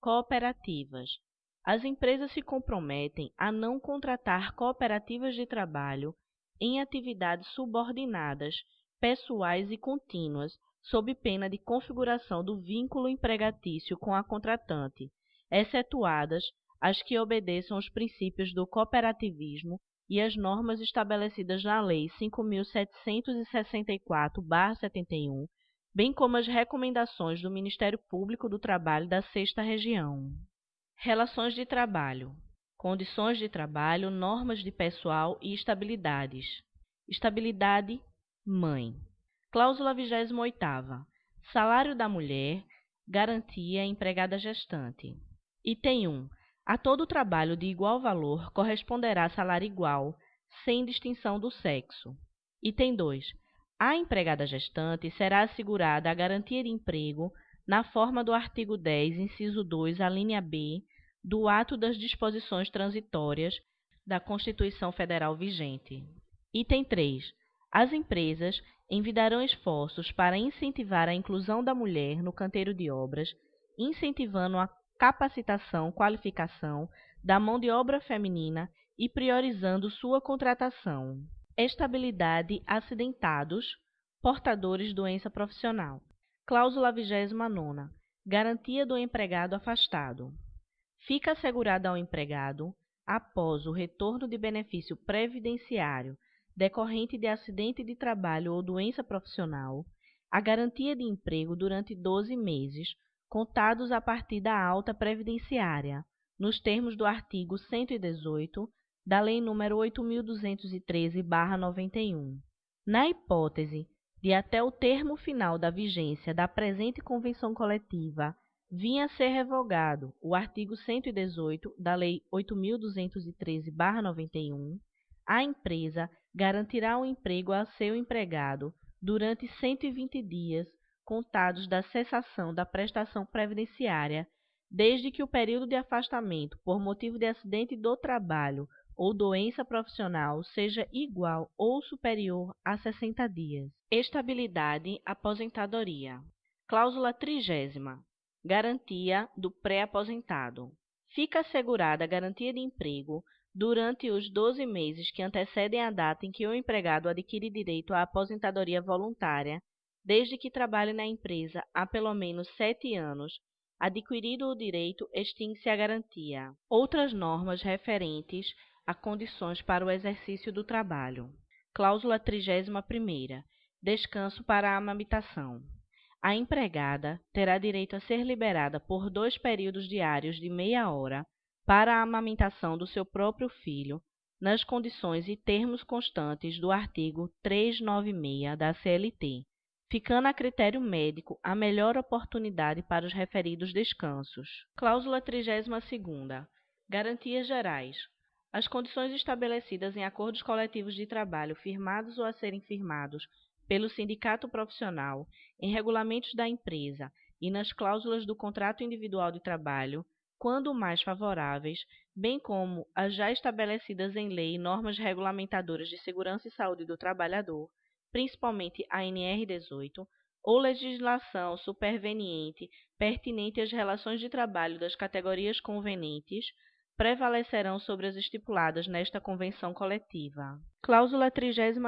Cooperativas as empresas se comprometem a não contratar cooperativas de trabalho em atividades subordinadas, pessoais e contínuas, sob pena de configuração do vínculo empregatício com a contratante, excetuadas as que obedeçam aos princípios do cooperativismo e as normas estabelecidas na Lei 5.764-71, bem como as recomendações do Ministério Público do Trabalho da Sexta Região. Relações de trabalho. Condições de trabalho, normas de pessoal e estabilidades. Estabilidade, mãe. Cláusula 28 Salário da mulher, garantia empregada gestante. Item 1. A todo trabalho de igual valor corresponderá salário igual, sem distinção do sexo. Item 2. A empregada gestante será assegurada a garantia de emprego na forma do artigo 10, inciso 2, a linha B, do ato das disposições transitórias da Constituição Federal vigente. Item 3. As empresas envidarão esforços para incentivar a inclusão da mulher no canteiro de obras, incentivando a capacitação, qualificação da mão de obra feminina e priorizando sua contratação. Estabilidade acidentados, portadores doença profissional. Cláusula 29 Garantia do empregado afastado fica assegurada ao empregado, após o retorno de benefício previdenciário decorrente de acidente de trabalho ou doença profissional, a garantia de emprego durante 12 meses, contados a partir da alta previdenciária, nos termos do artigo 118 da Lei nº 8.213-91. Na hipótese de até o termo final da vigência da presente convenção coletiva vinha a ser revogado o artigo 118 da Lei 8.213-91, a empresa garantirá o emprego a seu empregado durante 120 dias contados da cessação da prestação previdenciária, desde que o período de afastamento por motivo de acidente do trabalho ou doença profissional seja igual ou superior a 60 dias. Estabilidade aposentadoria. Cláusula trigésima. Garantia do pré-aposentado. Fica assegurada a garantia de emprego durante os 12 meses que antecedem a data em que o empregado adquire direito à aposentadoria voluntária, desde que trabalhe na empresa há pelo menos sete anos. Adquirido o direito, extingue-se a garantia. Outras normas referentes a condições para o exercício do trabalho. Cláusula 31. Descanso para a amamentação. A empregada terá direito a ser liberada por dois períodos diários de meia hora para a amamentação do seu próprio filho, nas condições e termos constantes do artigo 396 da CLT, ficando a critério médico a melhor oportunidade para os referidos descansos. Cláusula 32 Garantias gerais. As condições estabelecidas em acordos coletivos de trabalho firmados ou a serem firmados pelo sindicato profissional, em regulamentos da empresa e nas cláusulas do contrato individual de trabalho, quando mais favoráveis, bem como as já estabelecidas em lei normas regulamentadoras de segurança e saúde do trabalhador, principalmente a NR 18, ou legislação superveniente pertinente às relações de trabalho das categorias convenientes, prevalecerão sobre as estipuladas nesta convenção coletiva. Cláusula 33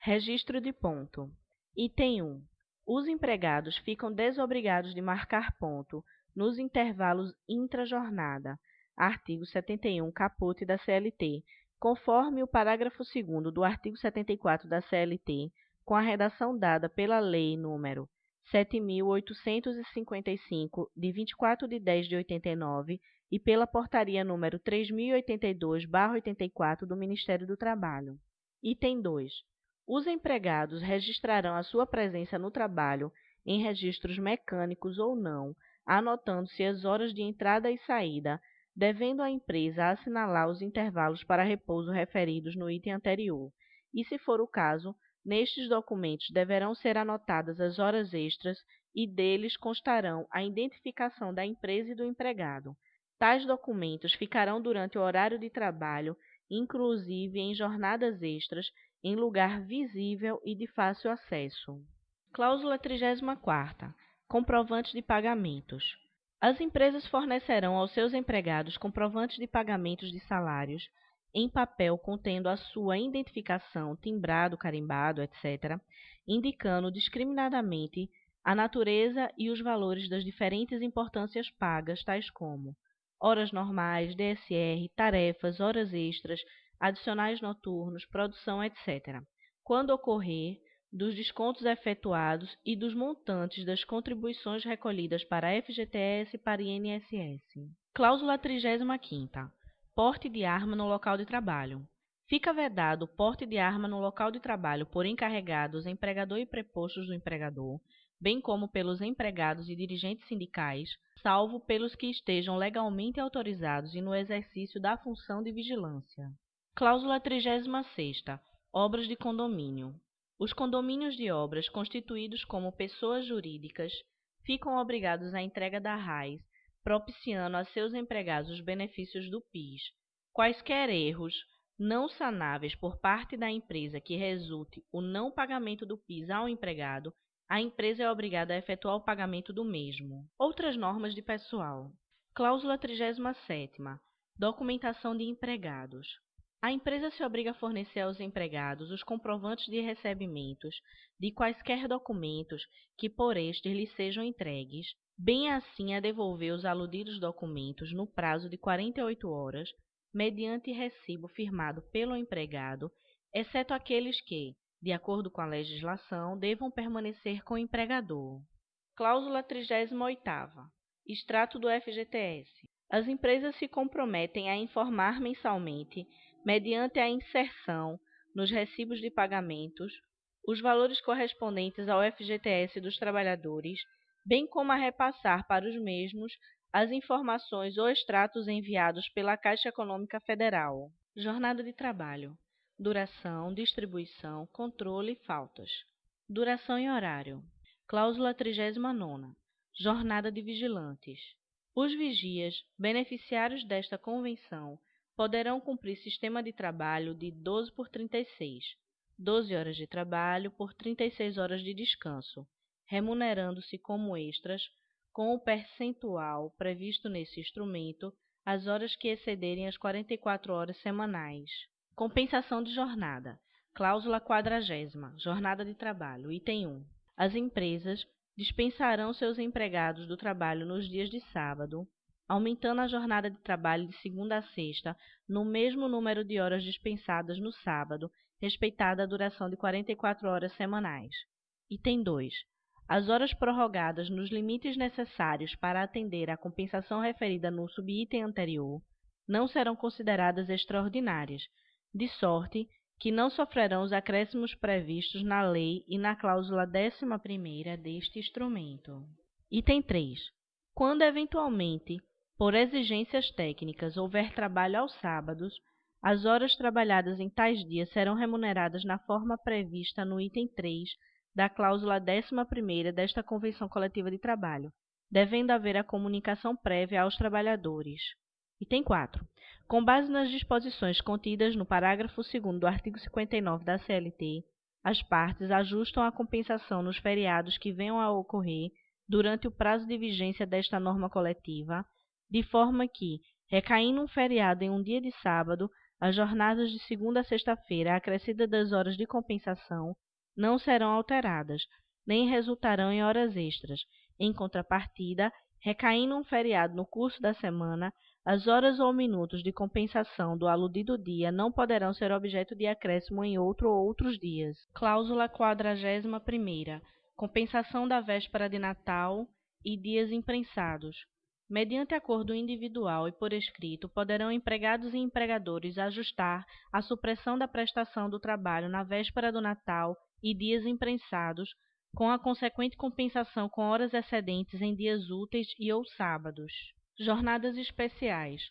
Registro de ponto. Item 1. Os empregados ficam desobrigados de marcar ponto nos intervalos intrajornada. Artigo 71, caput da CLT, conforme o parágrafo 2 do artigo 74 da CLT, com a redação dada pela Lei nº 7.855, de 24 de 10 de 89, e pela Portaria nº 3082-84 do Ministério do Trabalho. Item 2. Os empregados registrarão a sua presença no trabalho em registros mecânicos ou não, anotando-se as horas de entrada e saída, devendo a empresa assinalar os intervalos para repouso referidos no item anterior, e, se for o caso, nestes documentos deverão ser anotadas as horas extras e deles constarão a identificação da empresa e do empregado. Tais documentos ficarão durante o horário de trabalho, inclusive em jornadas extras, em lugar visível e de fácil acesso. Cláusula 34. Comprovantes de pagamentos. As empresas fornecerão aos seus empregados comprovantes de pagamentos de salários em papel contendo a sua identificação, timbrado, carimbado, etc., indicando discriminadamente a natureza e os valores das diferentes importâncias pagas, tais como horas normais, DSR, tarefas, horas extras, adicionais noturnos, produção, etc., quando ocorrer, dos descontos efetuados e dos montantes das contribuições recolhidas para a FGTS e para INSS. Cláusula 35 Porte de arma no local de trabalho. Fica vedado o porte de arma no local de trabalho por encarregados, empregador e prepostos do empregador, bem como pelos empregados e dirigentes sindicais, salvo pelos que estejam legalmente autorizados e no exercício da função de vigilância. Cláusula 36 Obras de condomínio. Os condomínios de obras constituídos como pessoas jurídicas ficam obrigados à entrega da RAIS, propiciando a seus empregados os benefícios do PIS. Quaisquer erros não sanáveis por parte da empresa que resulte o não pagamento do PIS ao empregado, a empresa é obrigada a efetuar o pagamento do mesmo. Outras normas de pessoal. Cláusula 37 Documentação de empregados. A empresa se obriga a fornecer aos empregados os comprovantes de recebimentos de quaisquer documentos que por estes lhes sejam entregues, bem assim a devolver os aludidos documentos no prazo de 48 horas, mediante recibo firmado pelo empregado, exceto aqueles que, de acordo com a legislação, devam permanecer com o empregador. Cláusula 38 Extrato do FGTS. As empresas se comprometem a informar mensalmente mediante a inserção nos recibos de pagamentos os valores correspondentes ao FGTS dos trabalhadores, bem como a repassar para os mesmos as informações ou extratos enviados pela Caixa Econômica Federal. Jornada de trabalho. Duração, distribuição, controle e faltas. Duração e horário. Cláusula 39. Jornada de vigilantes. Os vigias, beneficiários desta convenção, poderão cumprir sistema de trabalho de 12 por 36, 12 horas de trabalho por 36 horas de descanso, remunerando-se como extras com o percentual previsto nesse instrumento as horas que excederem as 44 horas semanais. Compensação de jornada. Cláusula quadragésima. Jornada de trabalho. Item 1. As empresas dispensarão seus empregados do trabalho nos dias de sábado, aumentando a jornada de trabalho de segunda a sexta no mesmo número de horas dispensadas no sábado, respeitada a duração de 44 horas semanais. Item 2. As horas prorrogadas nos limites necessários para atender à compensação referida no subitem anterior não serão consideradas extraordinárias, de sorte que não sofrerão os acréscimos previstos na lei e na cláusula 11 deste instrumento. Item 3. Quando eventualmente, por exigências técnicas, houver trabalho aos sábados, as horas trabalhadas em tais dias serão remuneradas na forma prevista no item 3 da cláusula 11 desta Convenção Coletiva de Trabalho, devendo haver a comunicação prévia aos trabalhadores. Item 4. Com base nas disposições contidas no parágrafo 2 do artigo 59 da CLT, as partes ajustam a compensação nos feriados que venham a ocorrer durante o prazo de vigência desta norma coletiva, de forma que, recaindo um feriado em um dia de sábado, as jornadas de segunda a sexta-feira, acrescida das horas de compensação, não serão alteradas, nem resultarão em horas extras. Em contrapartida, recaindo um feriado no curso da semana, as horas ou minutos de compensação do aludido dia não poderão ser objeto de acréscimo em outro ou outros dias. Cláusula 41 Compensação da véspera de Natal e dias imprensados. Mediante acordo individual e por escrito, poderão empregados e empregadores ajustar a supressão da prestação do trabalho na véspera do Natal e dias imprensados, com a consequente compensação com horas excedentes em dias úteis e ou sábados. Jornadas especiais.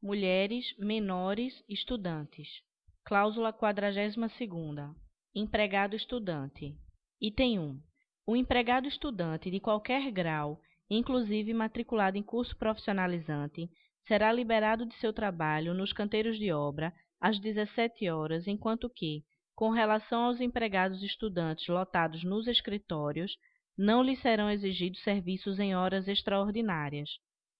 Mulheres, menores, estudantes. Cláusula 42 Empregado estudante. Item 1. O empregado estudante de qualquer grau inclusive matriculado em curso profissionalizante, será liberado de seu trabalho nos canteiros de obra às 17 horas, enquanto que, com relação aos empregados estudantes lotados nos escritórios, não lhes serão exigidos serviços em horas extraordinárias.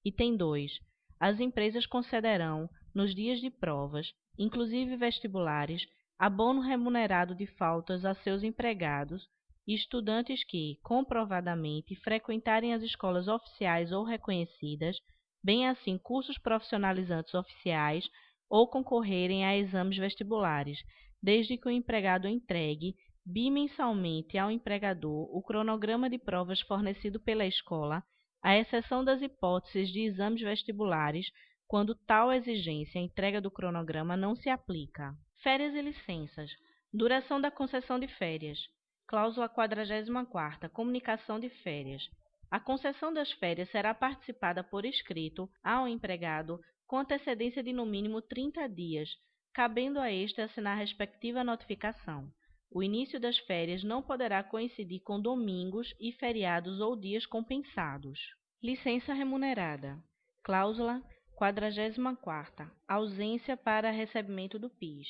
Item 2. As empresas concederão, nos dias de provas, inclusive vestibulares, abono remunerado de faltas a seus empregados e estudantes que, comprovadamente, frequentarem as escolas oficiais ou reconhecidas, bem assim cursos profissionalizantes oficiais ou concorrerem a exames vestibulares, desde que o empregado entregue bimensalmente ao empregador o cronograma de provas fornecido pela escola, à exceção das hipóteses de exames vestibulares, quando tal exigência, a entrega do cronograma, não se aplica. Férias e licenças. Duração da concessão de férias. Cláusula 44 Comunicação de férias. A concessão das férias será participada por escrito ao empregado com antecedência de no mínimo 30 dias, cabendo a este assinar a respectiva notificação. O início das férias não poderá coincidir com domingos e feriados ou dias compensados. Licença remunerada. Cláusula 44 Ausência para recebimento do PIS.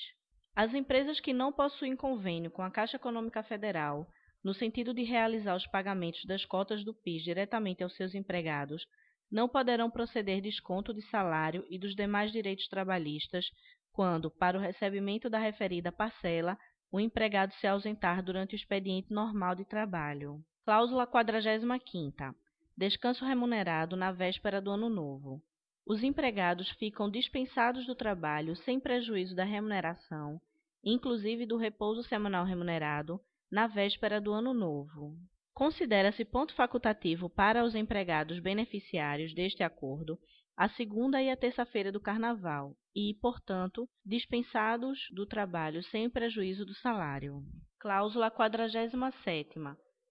As empresas que não possuem convênio com a Caixa Econômica Federal, no sentido de realizar os pagamentos das cotas do PIS diretamente aos seus empregados, não poderão proceder desconto de salário e dos demais direitos trabalhistas quando, para o recebimento da referida parcela, o empregado se ausentar durante o expediente normal de trabalho. Cláusula 45 Descanso remunerado na véspera do Ano Novo. Os empregados ficam dispensados do trabalho sem prejuízo da remuneração, inclusive do repouso semanal remunerado, na véspera do Ano Novo. Considera-se ponto facultativo para os empregados beneficiários deste acordo a segunda e a terça-feira do Carnaval e, portanto, dispensados do trabalho sem prejuízo do salário. Cláusula 47.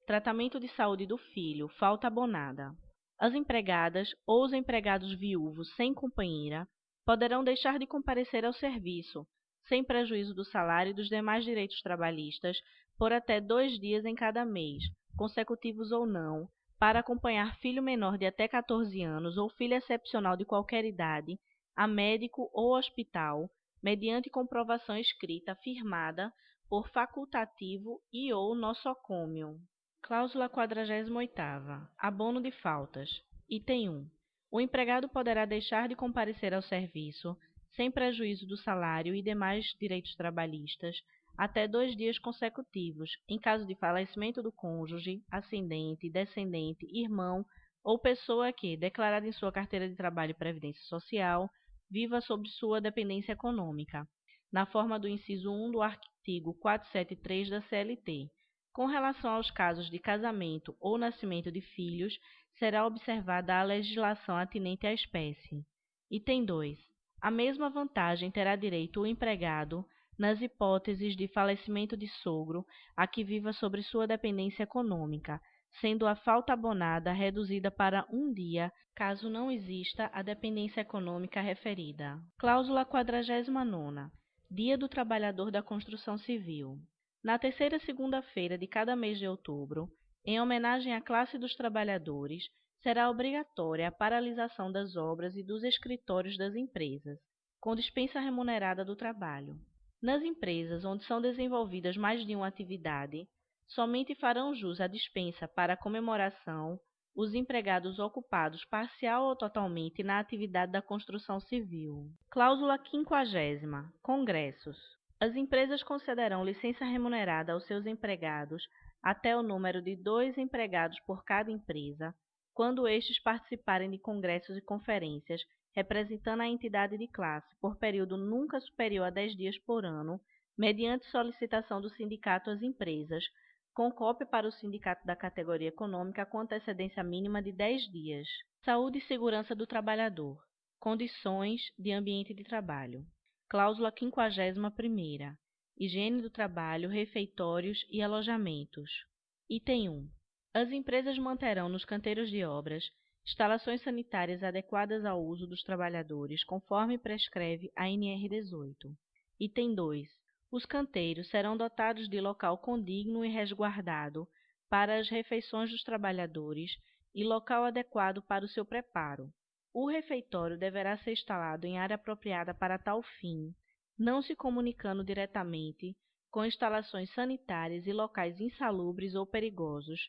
Tratamento de saúde do filho, falta abonada. As empregadas ou os empregados viúvos sem companheira poderão deixar de comparecer ao serviço, sem prejuízo do salário e dos demais direitos trabalhistas, por até dois dias em cada mês, consecutivos ou não, para acompanhar filho menor de até 14 anos ou filho excepcional de qualquer idade a médico ou hospital, mediante comprovação escrita firmada por facultativo e ou nosocômio. Cláusula 48 Abono de faltas. Item 1. O empregado poderá deixar de comparecer ao serviço, sem prejuízo do salário e demais direitos trabalhistas, até dois dias consecutivos, em caso de falecimento do cônjuge, ascendente, descendente, irmão ou pessoa que, declarada em sua carteira de trabalho e previdência social, viva sob sua dependência econômica, na forma do inciso 1 do artigo 473 da CLT com relação aos casos de casamento ou nascimento de filhos, será observada a legislação atinente à espécie. Item 2. A mesma vantagem terá direito o empregado nas hipóteses de falecimento de sogro a que viva sobre sua dependência econômica, sendo a falta abonada reduzida para um dia, caso não exista a dependência econômica referida. Cláusula 49. Dia do Trabalhador da Construção Civil. Na terceira segunda-feira de cada mês de outubro, em homenagem à classe dos trabalhadores, será obrigatória a paralisação das obras e dos escritórios das empresas, com dispensa remunerada do trabalho. Nas empresas onde são desenvolvidas mais de uma atividade, somente farão jus à dispensa para comemoração os empregados ocupados parcial ou totalmente na atividade da construção civil. Cláusula 50. Congressos. As empresas concederão licença remunerada aos seus empregados até o número de dois empregados por cada empresa, quando estes participarem de congressos e conferências representando a entidade de classe por período nunca superior a 10 dias por ano, mediante solicitação do sindicato às empresas, com cópia para o sindicato da categoria econômica com antecedência mínima de 10 dias. Saúde e segurança do trabalhador. Condições de ambiente de trabalho. Cláusula 51 Higiene do trabalho, refeitórios e alojamentos. Item 1. As empresas manterão nos canteiros de obras instalações sanitárias adequadas ao uso dos trabalhadores, conforme prescreve a NR 18. Item 2. Os canteiros serão dotados de local condigno e resguardado para as refeições dos trabalhadores e local adequado para o seu preparo. O refeitório deverá ser instalado em área apropriada para tal fim, não se comunicando diretamente com instalações sanitárias e locais insalubres ou perigosos,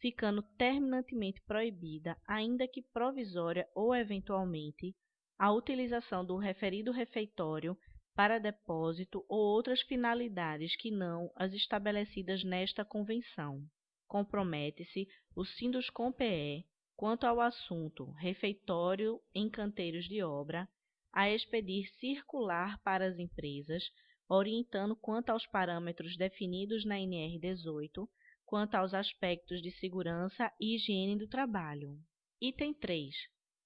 ficando terminantemente proibida, ainda que provisória ou eventualmente, a utilização do referido refeitório para depósito ou outras finalidades que não as estabelecidas nesta convenção. Compromete-se o Sinduscom-PE, quanto ao assunto refeitório em canteiros de obra, a expedir circular para as empresas, orientando quanto aos parâmetros definidos na NR 18 quanto aos aspectos de segurança e higiene do trabalho. Item 3.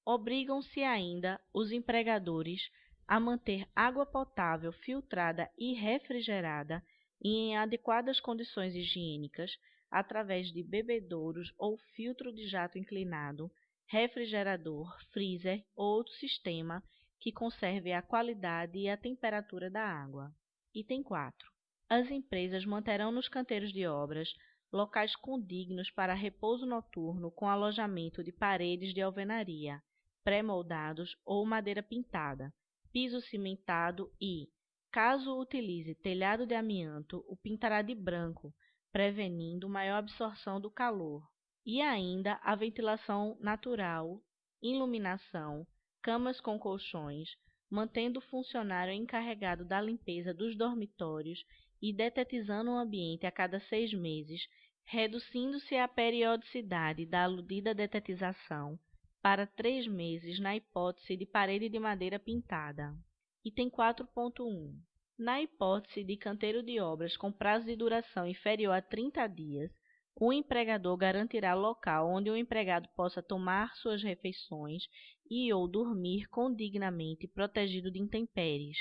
Obrigam-se ainda os empregadores a manter água potável filtrada e refrigerada e em adequadas condições higiênicas através de bebedouros ou filtro de jato inclinado, refrigerador, freezer ou outro sistema que conserve a qualidade e a temperatura da água. Item 4. As empresas manterão nos canteiros de obras locais condignos para repouso noturno com alojamento de paredes de alvenaria, pré-moldados ou madeira pintada, piso cimentado e, caso utilize telhado de amianto, o pintará de branco, prevenindo maior absorção do calor, e ainda a ventilação natural, iluminação, camas com colchões, mantendo o funcionário encarregado da limpeza dos dormitórios e detetizando o ambiente a cada seis meses, reduzindo-se a periodicidade da aludida detetização para três meses na hipótese de parede de madeira pintada. Item 4.1. Na hipótese de canteiro de obras com prazo de duração inferior a 30 dias, o empregador garantirá local onde o empregado possa tomar suas refeições e ou dormir condignamente protegido de intempéries.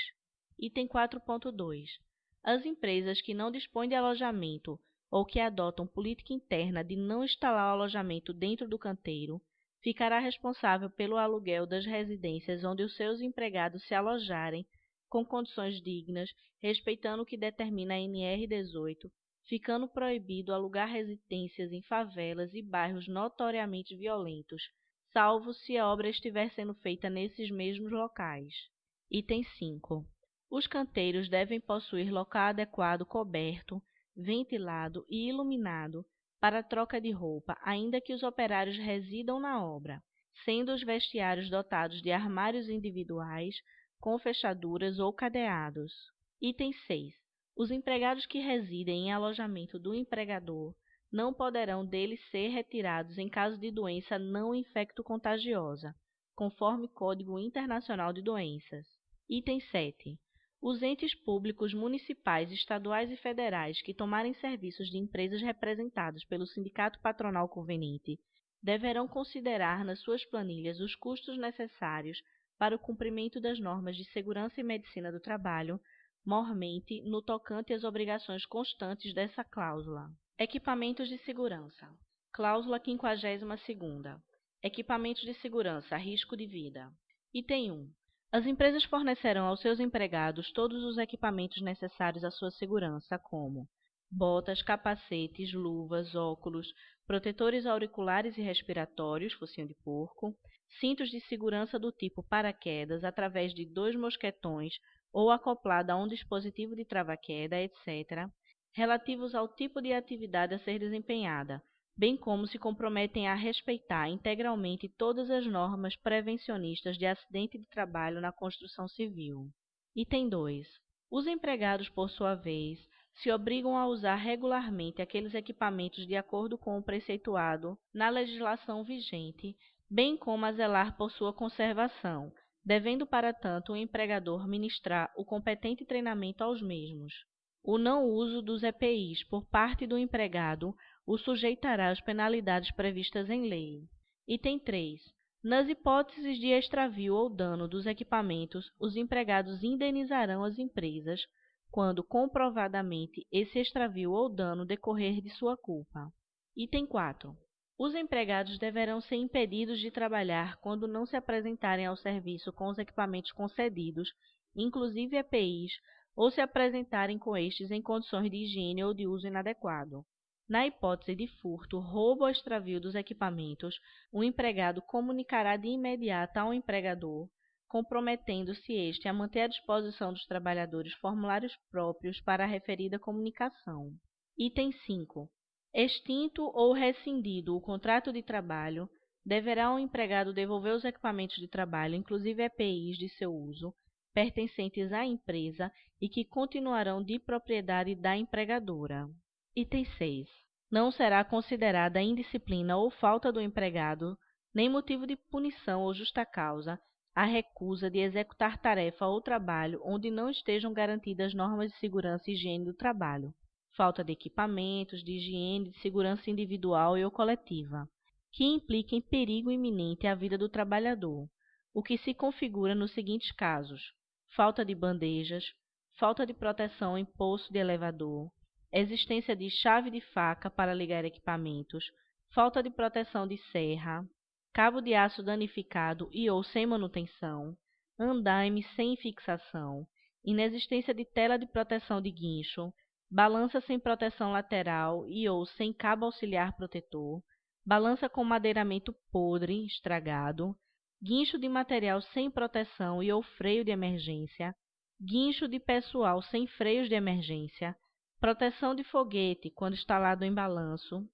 Item 4.2. As empresas que não dispõem de alojamento ou que adotam política interna de não instalar o alojamento dentro do canteiro, ficará responsável pelo aluguel das residências onde os seus empregados se alojarem com condições dignas, respeitando o que determina a NR 18, ficando proibido alugar residências em favelas e bairros notoriamente violentos, salvo se a obra estiver sendo feita nesses mesmos locais. Item 5. Os canteiros devem possuir local adequado coberto, ventilado e iluminado para troca de roupa, ainda que os operários residam na obra, sendo os vestiários dotados de armários individuais com fechaduras ou cadeados. Item 6. Os empregados que residem em alojamento do empregador não poderão dele ser retirados em caso de doença não infecto-contagiosa, conforme Código Internacional de Doenças. Item 7. Os entes públicos municipais, estaduais e federais que tomarem serviços de empresas representadas pelo sindicato patronal conveniente deverão considerar nas suas planilhas os custos necessários para o cumprimento das normas de segurança e medicina do trabalho mormente no tocante às obrigações constantes dessa cláusula. Equipamentos de segurança. Cláusula 52ª. Equipamentos de segurança, risco de vida. Item 1. As empresas fornecerão aos seus empregados todos os equipamentos necessários à sua segurança, como botas, capacetes, luvas, óculos, protetores auriculares e respiratórios, focinho de porco, cintos de segurança do tipo paraquedas através de dois mosquetões ou acoplado a um dispositivo de trava-queda, etc., relativos ao tipo de atividade a ser desempenhada, bem como se comprometem a respeitar integralmente todas as normas prevencionistas de acidente de trabalho na construção civil. Item 2. Os empregados, por sua vez, se obrigam a usar regularmente aqueles equipamentos de acordo com o preceituado na legislação vigente, bem como a zelar por sua conservação, devendo, para tanto, o empregador ministrar o competente treinamento aos mesmos. O não uso dos EPIs por parte do empregado o sujeitará às penalidades previstas em lei. Item 3. Nas hipóteses de extravio ou dano dos equipamentos, os empregados indenizarão as empresas quando comprovadamente esse extravio ou dano decorrer de sua culpa. Item 4. Os empregados deverão ser impedidos de trabalhar quando não se apresentarem ao serviço com os equipamentos concedidos, inclusive EPIs, ou se apresentarem com estes em condições de higiene ou de uso inadequado. Na hipótese de furto, roubo ou extravio dos equipamentos, o empregado comunicará de imediato ao empregador comprometendo-se este a manter à disposição dos trabalhadores formulários próprios para a referida comunicação. Item 5. Extinto ou rescindido o contrato de trabalho, deverá o empregado devolver os equipamentos de trabalho, inclusive EPIs de seu uso, pertencentes à empresa e que continuarão de propriedade da empregadora. Item 6. Não será considerada indisciplina ou falta do empregado, nem motivo de punição ou justa causa, a recusa de executar tarefa ou trabalho onde não estejam garantidas normas de segurança e higiene do trabalho, falta de equipamentos, de higiene, de segurança individual e ou coletiva, que impliquem perigo iminente à vida do trabalhador, o que se configura nos seguintes casos: falta de bandejas, falta de proteção em poço de elevador, existência de chave de faca para ligar equipamentos, falta de proteção de serra, cabo de aço danificado e ou sem manutenção, andaime sem fixação, inexistência de tela de proteção de guincho, balança sem proteção lateral e ou sem cabo auxiliar protetor, balança com madeiramento podre, estragado, guincho de material sem proteção e ou freio de emergência, guincho de pessoal sem freios de emergência, proteção de foguete quando instalado em balanço,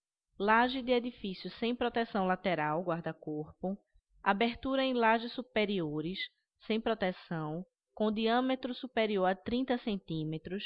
laje de edifício sem proteção lateral, guarda-corpo, abertura em lajes superiores, sem proteção, com diâmetro superior a 30 cm,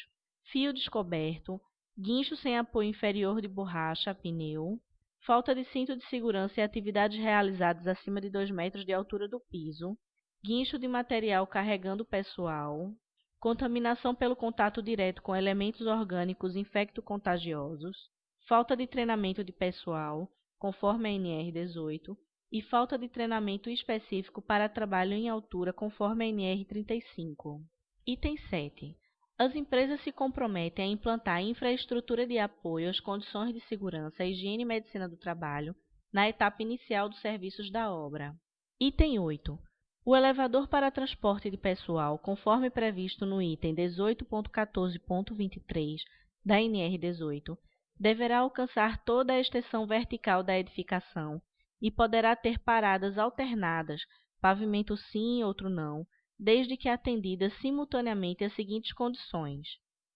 fio descoberto, guincho sem apoio inferior de borracha, pneu, falta de cinto de segurança e atividades realizadas acima de 2 metros de altura do piso, guincho de material carregando pessoal, contaminação pelo contato direto com elementos orgânicos infecto-contagiosos, falta de treinamento de pessoal, conforme a NR 18, e falta de treinamento específico para trabalho em altura, conforme a NR 35. Item 7. As empresas se comprometem a implantar infraestrutura de apoio às condições de segurança, higiene e medicina do trabalho na etapa inicial dos serviços da obra. Item 8. O elevador para transporte de pessoal, conforme previsto no item 18.14.23 da NR 18, deverá alcançar toda a extensão vertical da edificação e poderá ter paradas alternadas, pavimento sim, outro não, desde que atendidas simultaneamente as seguintes condições: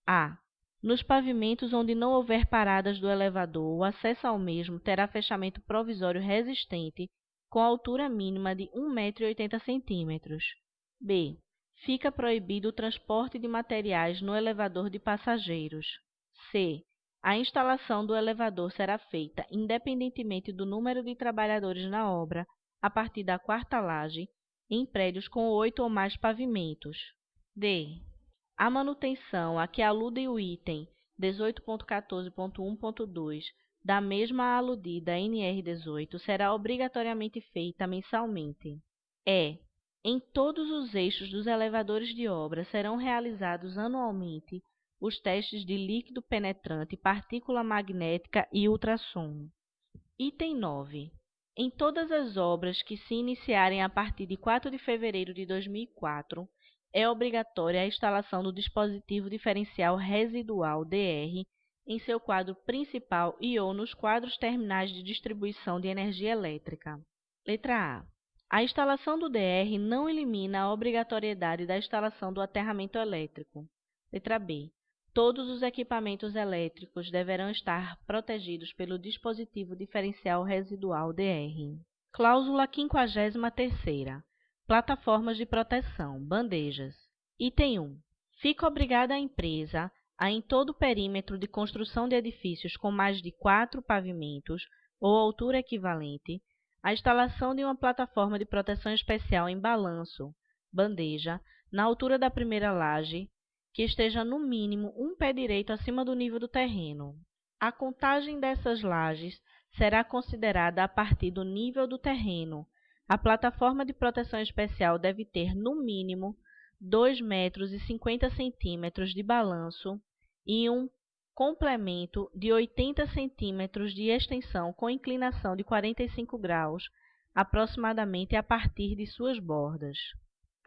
a. Nos pavimentos onde não houver paradas do elevador, o acesso ao mesmo terá fechamento provisório resistente com altura mínima de 1,80 m. b. Fica proibido o transporte de materiais no elevador de passageiros. c. A instalação do elevador será feita, independentemente do número de trabalhadores na obra, a partir da quarta laje, em prédios com oito ou mais pavimentos. D. A manutenção a que alude o item 18.14.1.2 da mesma aludida NR18 será obrigatoriamente feita mensalmente. E. Em todos os eixos dos elevadores de obra serão realizados anualmente os testes de líquido penetrante, partícula magnética e ultrassom. Item 9. Em todas as obras que se iniciarem a partir de 4 de fevereiro de 2004, é obrigatória a instalação do dispositivo diferencial residual DR em seu quadro principal e ou nos quadros terminais de distribuição de energia elétrica. Letra A. A instalação do DR não elimina a obrigatoriedade da instalação do aterramento elétrico. Letra B. Todos os equipamentos elétricos deverão estar protegidos pelo dispositivo diferencial residual DR. Cláusula 53ª. Plataformas de proteção, bandejas. Item 1. Fica obrigada a empresa a, em todo o perímetro de construção de edifícios com mais de quatro pavimentos ou altura equivalente, a instalação de uma plataforma de proteção especial em balanço, bandeja, na altura da primeira laje, que esteja no mínimo um pé direito acima do nível do terreno. A contagem dessas lajes será considerada a partir do nível do terreno. A plataforma de proteção especial deve ter, no mínimo, 2 metros e 50 centímetros de balanço e um complemento de 80 centímetros de extensão com inclinação de 45 graus, aproximadamente a partir de suas bordas.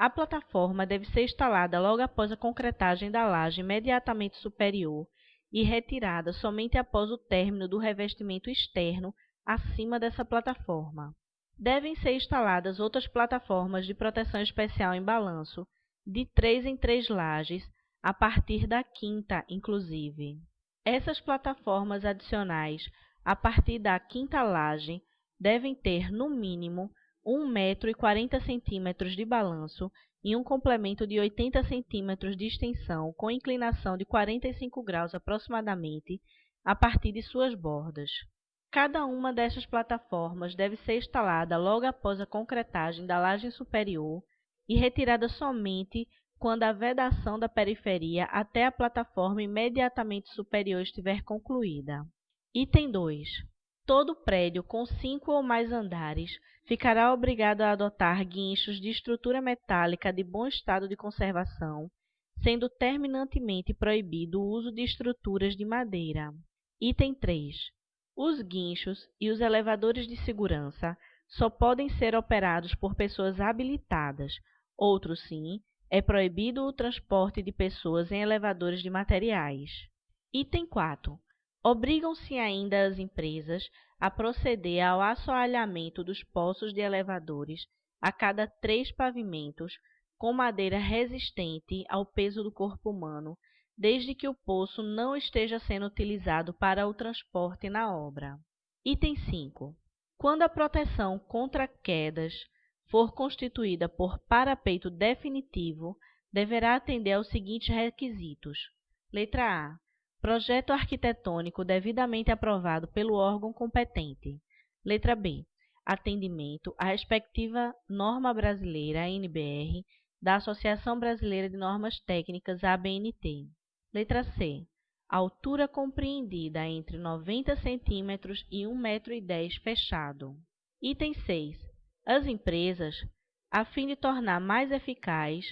A plataforma deve ser instalada logo após a concretagem da laje imediatamente superior e retirada somente após o término do revestimento externo acima dessa plataforma. Devem ser instaladas outras plataformas de proteção especial em balanço, de 3 em 3 lajes, a partir da quinta, inclusive. Essas plataformas adicionais, a partir da quinta laje, devem ter, no mínimo, 1 metro e 40 centímetros de balanço e um complemento de 80 centímetros de extensão com inclinação de 45 graus aproximadamente a partir de suas bordas. Cada uma dessas plataformas deve ser instalada logo após a concretagem da laje superior e retirada somente quando a vedação da periferia até a plataforma imediatamente superior estiver concluída. Item 2. Todo prédio com cinco ou mais andares ficará obrigado a adotar guinchos de estrutura metálica de bom estado de conservação, sendo terminantemente proibido o uso de estruturas de madeira. Item 3. Os guinchos e os elevadores de segurança só podem ser operados por pessoas habilitadas, outros sim, é proibido o transporte de pessoas em elevadores de materiais. Item 4. Obrigam-se ainda as empresas a proceder ao assoalhamento dos poços de elevadores a cada três pavimentos com madeira resistente ao peso do corpo humano, desde que o poço não esteja sendo utilizado para o transporte na obra. Item 5. Quando a proteção contra quedas for constituída por parapeito definitivo, deverá atender aos seguintes requisitos. Letra A. Projeto arquitetônico devidamente aprovado pelo órgão competente. Letra B. Atendimento à respectiva norma brasileira, NBR, da Associação Brasileira de Normas Técnicas, ABNT. Letra C. Altura compreendida entre 90 cm e 1,10 m fechado. Item 6 as empresas, a fim de tornar mais eficaz,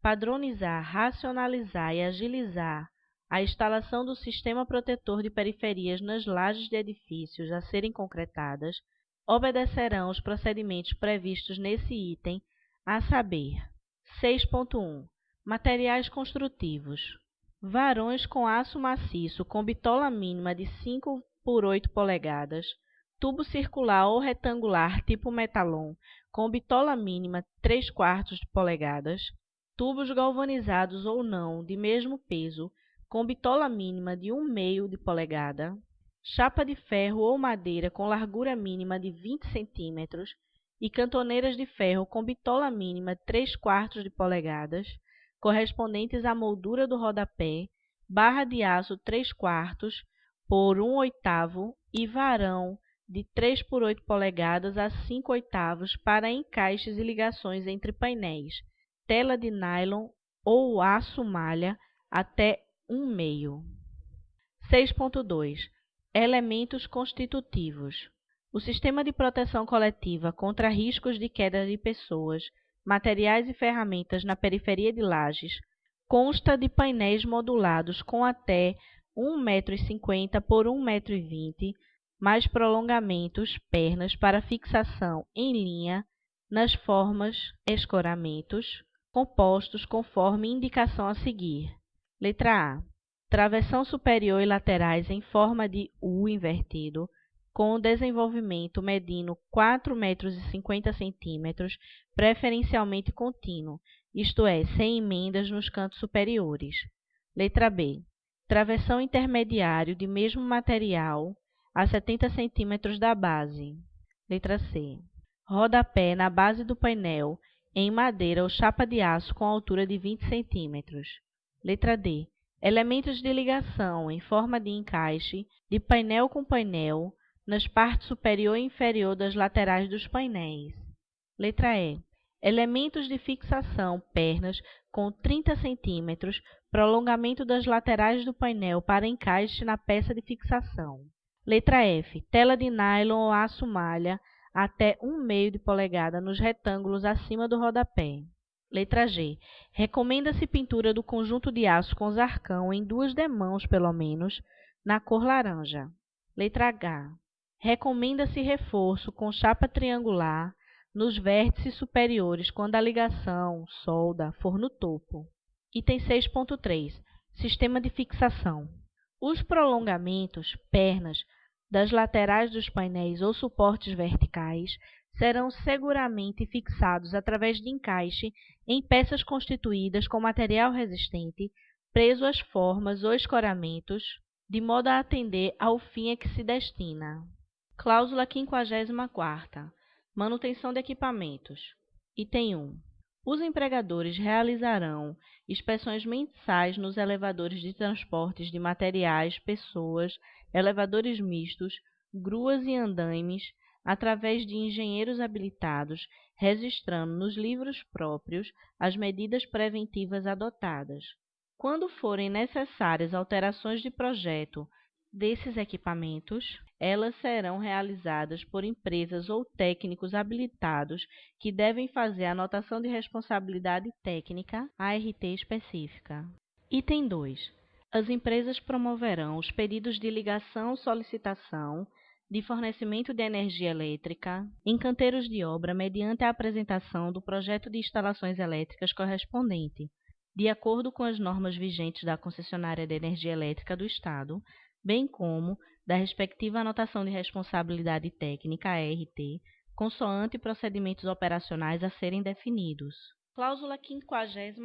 padronizar, racionalizar e agilizar a instalação do sistema protetor de periferias nas lajes de edifícios a serem concretadas, obedecerão os procedimentos previstos nesse item, a saber: 6.1 Materiais construtivos. Varões com aço maciço com bitola mínima de 5 por 8 polegadas, tubo circular ou retangular tipo metalon com bitola mínima 3 quartos de polegadas, tubos galvanizados ou não de mesmo peso com bitola mínima de 1 meio de polegada, chapa de ferro ou madeira com largura mínima de 20 cm e cantoneiras de ferro com bitola mínima 3 quartos de polegadas, correspondentes à moldura do rodapé, barra de aço 3 quartos por 1 oitavo e varão de 3 por 8 polegadas a 5 oitavos para encaixes e ligações entre painéis, tela de nylon ou aço malha até 1 meio. 6.2 Elementos constitutivos. O sistema de proteção coletiva contra riscos de queda de pessoas, materiais e ferramentas na periferia de Lages, consta de painéis modulados com até 1,50 m por 1,20 m, mais prolongamentos, pernas para fixação em linha nas formas escoramentos, compostos conforme indicação a seguir. Letra A. Travessão superior e laterais em forma de U invertido, com desenvolvimento medindo 4,50 metros preferencialmente contínuo, isto é, sem emendas nos cantos superiores. Letra B. Travessão intermediário de mesmo material a 70 cm da base. Letra C. Rodapé na base do painel em madeira ou chapa de aço com altura de 20 cm. Letra D. Elementos de ligação em forma de encaixe de painel com painel nas partes superior e inferior das laterais dos painéis. Letra E. Elementos de fixação, pernas com 30 cm, prolongamento das laterais do painel para encaixe na peça de fixação. Letra F. Tela de nylon ou aço malha até 1,5 de polegada nos retângulos acima do rodapé. Letra G. Recomenda-se pintura do conjunto de aço com zarcão em duas demãos, pelo menos, na cor laranja. Letra H. Recomenda-se reforço com chapa triangular nos vértices superiores quando a ligação, solda, for no topo. Item 6.3. Sistema de fixação. Os prolongamentos, pernas, das laterais dos painéis ou suportes verticais serão seguramente fixados através de encaixe em peças constituídas com material resistente, preso às formas ou escoramentos, de modo a atender ao fim a que se destina. Cláusula 54 Manutenção de equipamentos. Item 1. Os empregadores realizarão inspeções mensais nos elevadores de transportes de materiais, pessoas, elevadores mistos, gruas e andaimes, através de engenheiros habilitados, registrando nos livros próprios as medidas preventivas adotadas. Quando forem necessárias alterações de projeto desses equipamentos, elas serão realizadas por empresas ou técnicos habilitados que devem fazer a anotação de responsabilidade técnica ART específica. Item 2. As empresas promoverão os pedidos de ligação solicitação de fornecimento de energia elétrica em canteiros de obra mediante a apresentação do projeto de instalações elétricas correspondente, de acordo com as normas vigentes da concessionária de energia elétrica do Estado, bem como da respectiva anotação de responsabilidade técnica ART, consoante procedimentos operacionais a serem definidos. Cláusula 55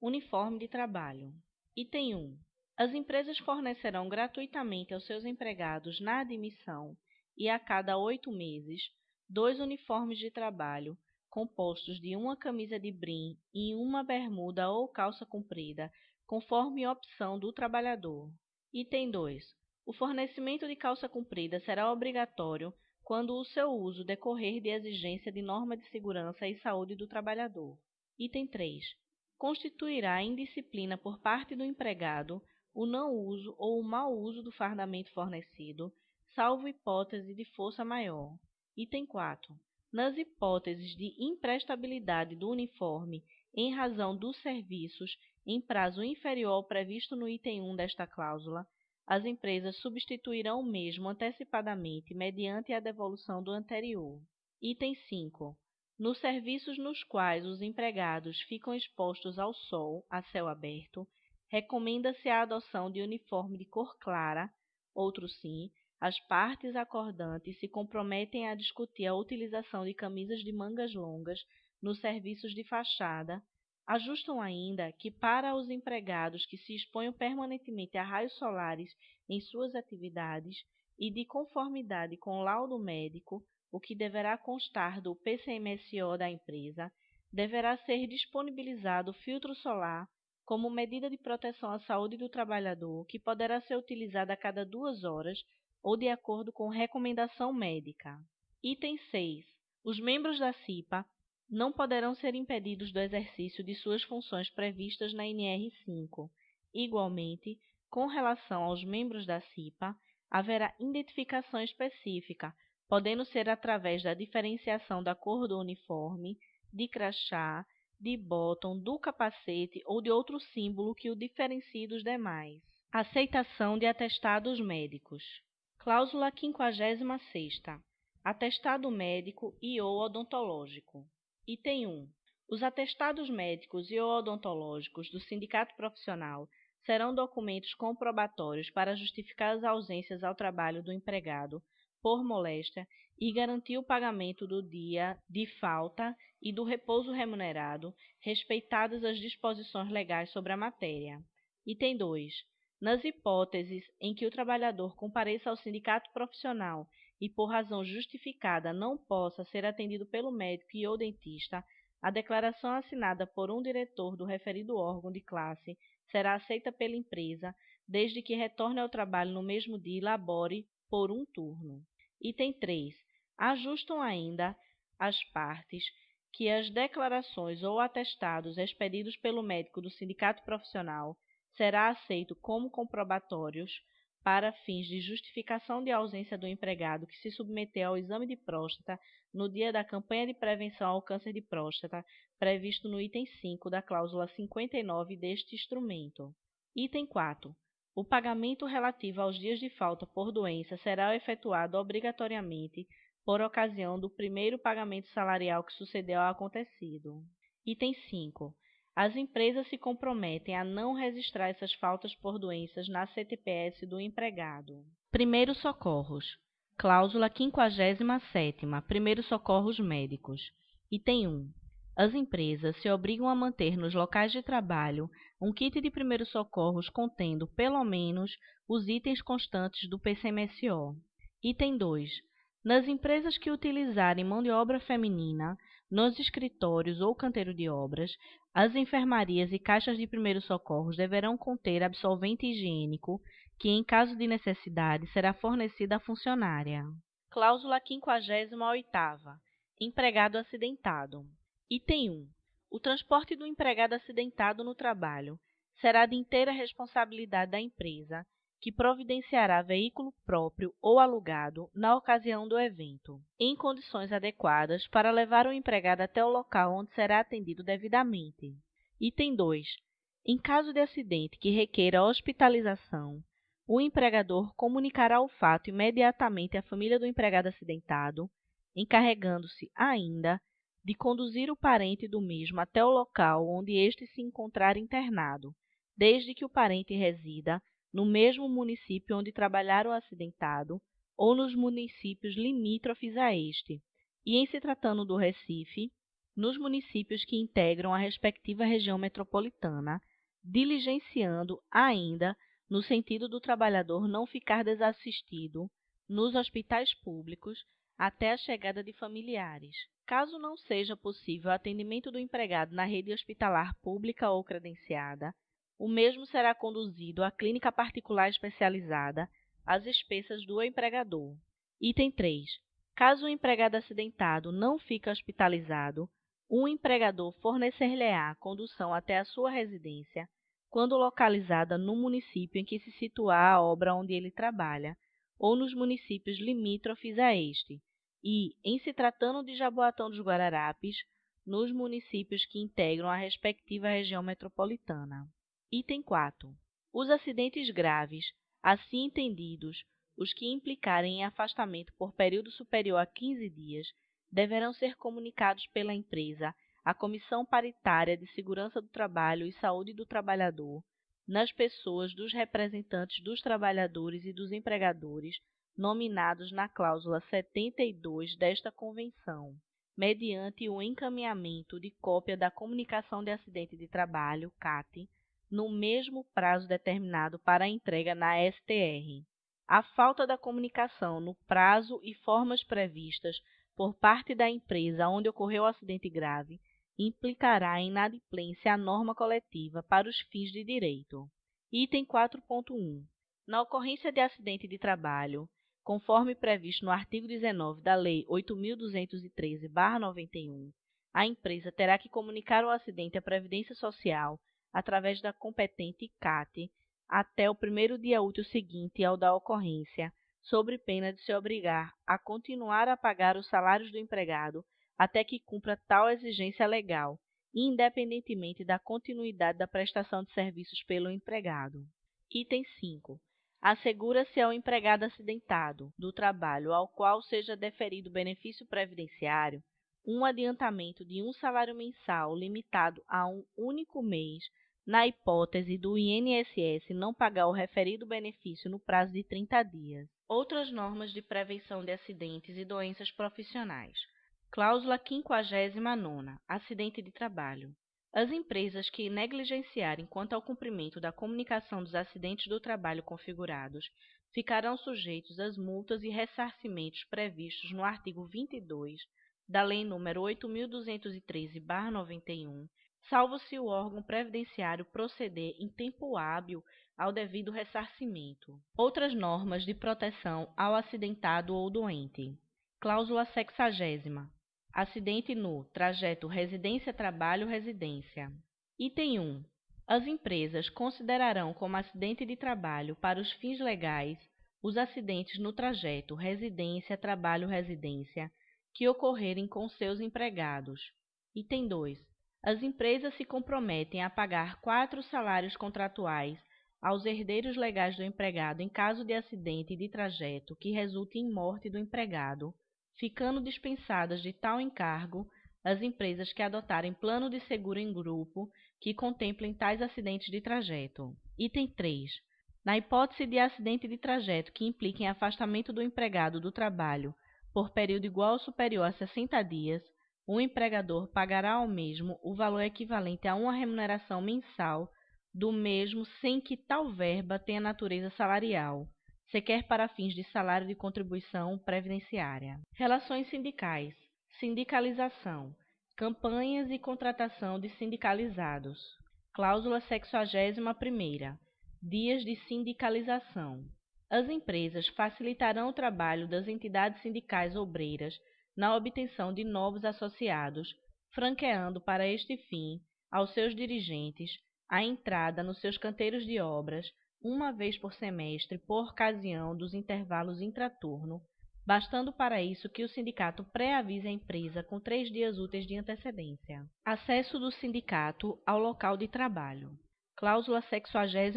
Uniforme de trabalho. Item 1. As empresas fornecerão gratuitamente aos seus empregados na admissão e a cada oito meses dois uniformes de trabalho compostos de uma camisa de brim e uma bermuda ou calça comprida, conforme opção do trabalhador. Item 2. O fornecimento de calça comprida será obrigatório quando o seu uso decorrer de exigência de norma de segurança e saúde do trabalhador. Item 3. Constituirá indisciplina por parte do empregado o não uso ou o mau uso do fardamento fornecido, salvo hipótese de força maior. Item 4. Nas hipóteses de imprestabilidade do uniforme em razão dos serviços em prazo inferior ao previsto no item 1 desta cláusula, as empresas substituirão o mesmo antecipadamente mediante a devolução do anterior. Item 5. Nos serviços nos quais os empregados ficam expostos ao sol, a céu aberto, recomenda-se a adoção de uniforme de cor clara, outro sim, as partes acordantes se comprometem a discutir a utilização de camisas de mangas longas nos serviços de fachada, Ajustam ainda que para os empregados que se exponham permanentemente a raios solares em suas atividades e de conformidade com o laudo médico, o que deverá constar do PCMSO da empresa, deverá ser disponibilizado filtro solar como medida de proteção à saúde do trabalhador, que poderá ser utilizada a cada duas horas ou de acordo com recomendação médica. Item 6. Os membros da CIPA não poderão ser impedidos do exercício de suas funções previstas na NR5. Igualmente, com relação aos membros da CIPA, haverá identificação específica, podendo ser através da diferenciação da cor do uniforme, de crachá, de botão, do capacete ou de outro símbolo que o diferencie dos demais. Aceitação de atestados médicos. Cláusula 56 Atestado médico e ou odontológico. Item 1. Os atestados médicos e ou odontológicos do sindicato profissional serão documentos comprobatórios para justificar as ausências ao trabalho do empregado por moléstia e garantir o pagamento do dia de falta e do repouso remunerado, respeitadas as disposições legais sobre a matéria. Item 2. Nas hipóteses em que o trabalhador compareça ao sindicato profissional e por razão justificada não possa ser atendido pelo médico e ou dentista, a declaração assinada por um diretor do referido órgão de classe será aceita pela empresa, desde que retorne ao trabalho no mesmo dia e labore por um turno. Item 3. Ajustam ainda as partes que as declarações ou atestados expedidos pelo médico do sindicato profissional será aceito como comprobatórios para fins de justificação de ausência do empregado que se submeteu ao exame de próstata no dia da campanha de prevenção ao câncer de próstata, previsto no item 5 da cláusula 59 deste instrumento. Item 4. O pagamento relativo aos dias de falta por doença será efetuado obrigatoriamente por ocasião do primeiro pagamento salarial que sucedeu ao acontecido. Item 5. As empresas se comprometem a não registrar essas faltas por doenças na CTPS do empregado. Primeiros socorros. Cláusula 57 Primeiros socorros médicos. Item 1. As empresas se obrigam a manter nos locais de trabalho um kit de primeiros socorros contendo, pelo menos, os itens constantes do PCMSO. Item 2. Nas empresas que utilizarem mão de obra feminina, nos escritórios ou canteiro de obras, as enfermarias e caixas de primeiros socorros deverão conter absolvente higiênico, que, em caso de necessidade, será fornecido à funcionária. Cláusula 58 Empregado acidentado. Item 1. O transporte do empregado acidentado no trabalho será de inteira responsabilidade da empresa, que providenciará veículo próprio ou alugado na ocasião do evento, em condições adequadas para levar o empregado até o local onde será atendido devidamente. Item 2. Em caso de acidente que requeira hospitalização, o empregador comunicará o fato imediatamente à família do empregado acidentado, encarregando-se ainda de conduzir o parente do mesmo até o local onde este se encontrar internado, desde que o parente resida no mesmo município onde trabalhar o acidentado ou nos municípios limítrofes a este, e em se tratando do Recife, nos municípios que integram a respectiva região metropolitana, diligenciando ainda no sentido do trabalhador não ficar desassistido nos hospitais públicos até a chegada de familiares. Caso não seja possível o atendimento do empregado na rede hospitalar pública ou credenciada, o mesmo será conduzido à clínica particular especializada, às expensas do empregador. Item 3. Caso o empregado acidentado não fique hospitalizado, o empregador fornecer-lhe-á condução até a sua residência, quando localizada no município em que se situar a obra onde ele trabalha, ou nos municípios limítrofes a este, e, em se tratando de Jaboatão dos Guararapes, nos municípios que integram a respectiva região metropolitana. Item 4. Os acidentes graves, assim entendidos, os que implicarem em afastamento por período superior a 15 dias, deverão ser comunicados pela empresa à Comissão Paritária de Segurança do Trabalho e Saúde do Trabalhador, nas pessoas dos representantes dos trabalhadores e dos empregadores nominados na cláusula 72 desta Convenção, mediante o encaminhamento de cópia da Comunicação de Acidente de Trabalho, CAT, no mesmo prazo determinado para a entrega na STR. A falta da comunicação no prazo e formas previstas por parte da empresa onde ocorreu o acidente grave implicará em inadimplência à norma coletiva para os fins de direito. Item 4.1. Na ocorrência de acidente de trabalho, conforme previsto no artigo 19 da Lei 8.213-91, a empresa terá que comunicar o acidente à Previdência Social através da competente CAT até o primeiro dia útil seguinte ao da ocorrência, sobre pena de se obrigar a continuar a pagar os salários do empregado até que cumpra tal exigência legal, independentemente da continuidade da prestação de serviços pelo empregado. Item 5. Assegura-se ao empregado acidentado do trabalho ao qual seja deferido benefício previdenciário um adiantamento de um salário mensal limitado a um único mês, na hipótese do INSS não pagar o referido benefício no prazo de 30 dias. Outras normas de prevenção de acidentes e doenças profissionais. Cláusula 59. Acidente de trabalho. As empresas que negligenciarem quanto ao cumprimento da comunicação dos acidentes do trabalho configurados ficarão sujeitos às multas e ressarcimentos previstos no artigo 22 da Lei nº 8.213-91, salvo se o órgão previdenciário proceder em tempo hábil ao devido ressarcimento. Outras normas de proteção ao acidentado ou doente. Cláusula sexagésima. Acidente no trajeto residência-trabalho-residência. Item 1. As empresas considerarão como acidente de trabalho para os fins legais os acidentes no trajeto residência-trabalho-residência que ocorrerem com seus empregados. Item 2. As empresas se comprometem a pagar quatro salários contratuais aos herdeiros legais do empregado em caso de acidente de trajeto que resulte em morte do empregado ficando dispensadas de tal encargo as empresas que adotarem plano de seguro em grupo que contemplem tais acidentes de trajeto. Item 3. Na hipótese de acidente de trajeto que implique em afastamento do empregado do trabalho por período igual ou superior a 60 dias, o empregador pagará ao mesmo o valor equivalente a uma remuneração mensal do mesmo sem que tal verba tenha natureza salarial, sequer para fins de salário de contribuição previdenciária. Relações sindicais, sindicalização, campanhas e contratação de sindicalizados. Cláusula 61 Dias de sindicalização. As empresas facilitarão o trabalho das entidades sindicais obreiras na obtenção de novos associados, franqueando para este fim aos seus dirigentes a entrada nos seus canteiros de obras uma vez por semestre por ocasião dos intervalos intraturno, bastando para isso que o sindicato pré-avise a empresa com três dias úteis de antecedência. Acesso do sindicato ao local de trabalho. Cláusula 62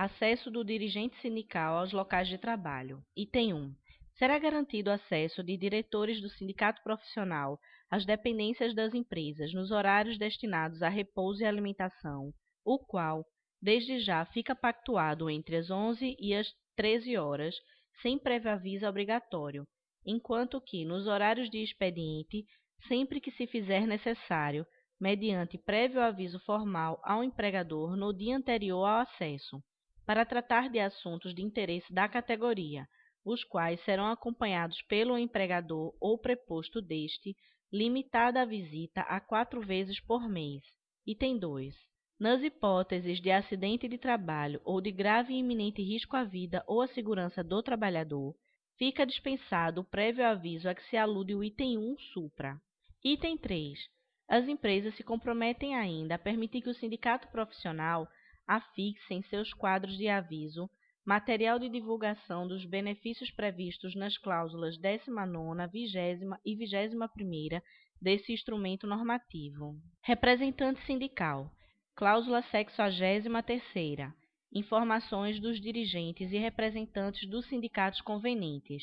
Acesso do dirigente sindical aos locais de trabalho. Item 1. Será garantido acesso de diretores do sindicato profissional às dependências das empresas nos horários destinados a repouso e alimentação, o qual, desde já fica pactuado entre as 11 e as 13 horas, sem prévio aviso obrigatório, enquanto que, nos horários de expediente, sempre que se fizer necessário, mediante prévio aviso formal ao empregador no dia anterior ao acesso, para tratar de assuntos de interesse da categoria, os quais serão acompanhados pelo empregador ou preposto deste, limitada a visita a quatro vezes por mês. Item 2. Nas hipóteses de acidente de trabalho ou de grave e iminente risco à vida ou à segurança do trabalhador, fica dispensado o prévio aviso a que se alude o item 1 supra. Item 3. As empresas se comprometem ainda a permitir que o sindicato profissional afixe em seus quadros de aviso material de divulgação dos benefícios previstos nas cláusulas 19ª, 20 e 21ª desse instrumento normativo. Representante sindical Cláusula 63 Informações dos dirigentes e representantes dos sindicatos convenientes.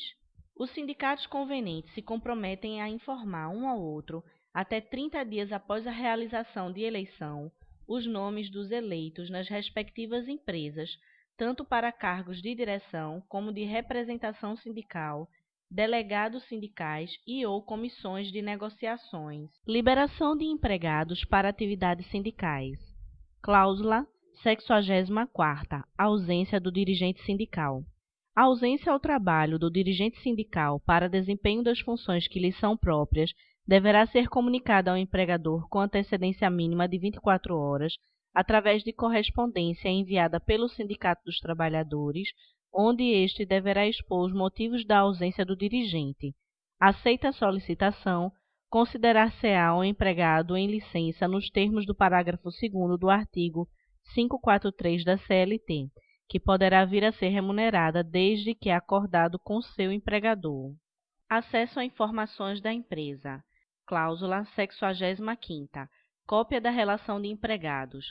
Os sindicatos convenientes se comprometem a informar um ao outro, até 30 dias após a realização de eleição, os nomes dos eleitos nas respectivas empresas, tanto para cargos de direção como de representação sindical, delegados sindicais e ou comissões de negociações. Liberação de empregados para atividades sindicais. Cláusula 64 Ausência do dirigente sindical. A ausência ao trabalho do dirigente sindical para desempenho das funções que lhe são próprias deverá ser comunicada ao empregador com antecedência mínima de 24 horas, através de correspondência enviada pelo Sindicato dos Trabalhadores, onde este deverá expor os motivos da ausência do dirigente. Aceita a solicitação, considerar-se-á o empregado em licença nos termos do parágrafo 2 do artigo 543 da CLT, que poderá vir a ser remunerada desde que acordado com seu empregador. Acesso a informações da empresa. Cláusula 65ª. Cópia da relação de empregados.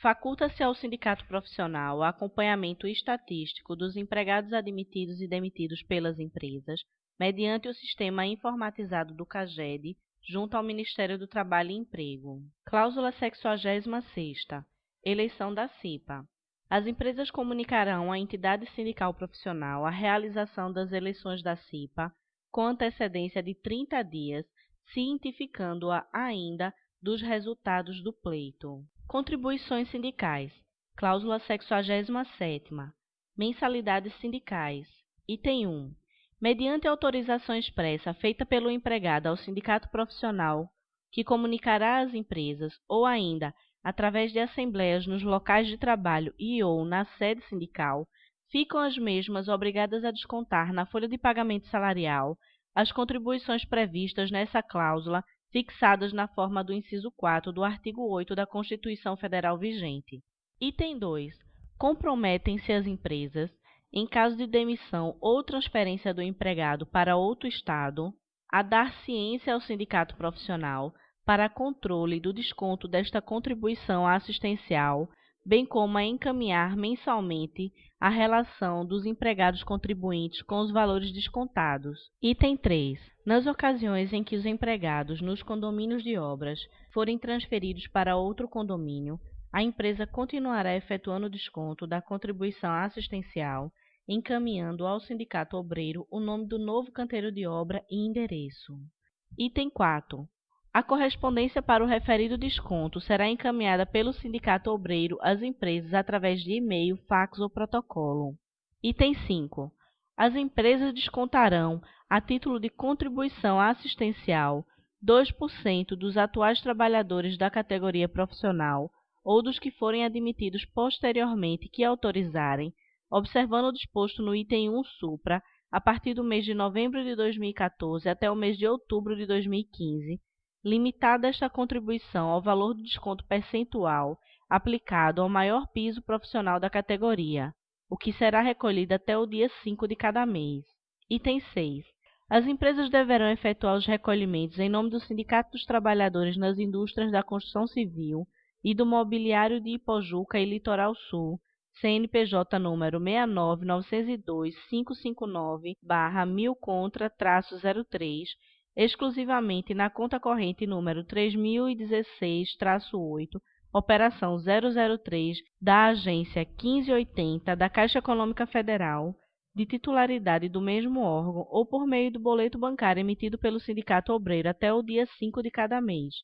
Faculta-se ao sindicato profissional o acompanhamento estatístico dos empregados admitidos e demitidos pelas empresas, mediante o sistema informatizado do CAGED, junto ao Ministério do Trabalho e Emprego. Cláusula 66 Eleição da CIPA. As empresas comunicarão à entidade sindical profissional a realização das eleições da CIPA com antecedência de 30 dias, cientificando-a ainda dos resultados do pleito. Contribuições sindicais. Cláusula 67 Mensalidades sindicais. Item 1. Mediante autorização expressa feita pelo empregado ao sindicato profissional, que comunicará às empresas, ou ainda através de assembleias nos locais de trabalho e ou na sede sindical, ficam as mesmas obrigadas a descontar na folha de pagamento salarial as contribuições previstas nessa cláusula fixadas na forma do inciso 4 do artigo 8 da Constituição Federal vigente. Item 2. Comprometem-se as empresas, em caso de demissão ou transferência do empregado para outro Estado, a dar ciência ao sindicato profissional para controle do desconto desta contribuição assistencial, bem como a encaminhar mensalmente a relação dos empregados contribuintes com os valores descontados. Item 3. Nas ocasiões em que os empregados nos condomínios de obras forem transferidos para outro condomínio, a empresa continuará efetuando o desconto da contribuição assistencial, encaminhando ao sindicato obreiro o nome do novo canteiro de obra e endereço. Item 4. A correspondência para o referido desconto será encaminhada pelo sindicato obreiro às empresas através de e-mail, fax ou protocolo. Item 5. As empresas descontarão, a título de contribuição assistencial, 2% dos atuais trabalhadores da categoria profissional ou dos que forem admitidos posteriormente que autorizarem, observando o disposto no item 1 supra, a partir do mês de novembro de 2014 até o mês de outubro de 2015, limitada esta contribuição ao valor do desconto percentual aplicado ao maior piso profissional da categoria, o que será recolhido até o dia 5 de cada mês. Item 6. As empresas deverão efetuar os recolhimentos em nome do Sindicato dos Trabalhadores nas Indústrias da Construção Civil e do Mobiliário de Ipojuca e Litoral Sul, CNPJ número 69902-559-1000 contra-03, exclusivamente na conta corrente número 3016-8, operação 003 da Agência 1580 da Caixa Econômica Federal, de titularidade do mesmo órgão ou por meio do boleto bancário emitido pelo Sindicato Obreiro até o dia 5 de cada mês.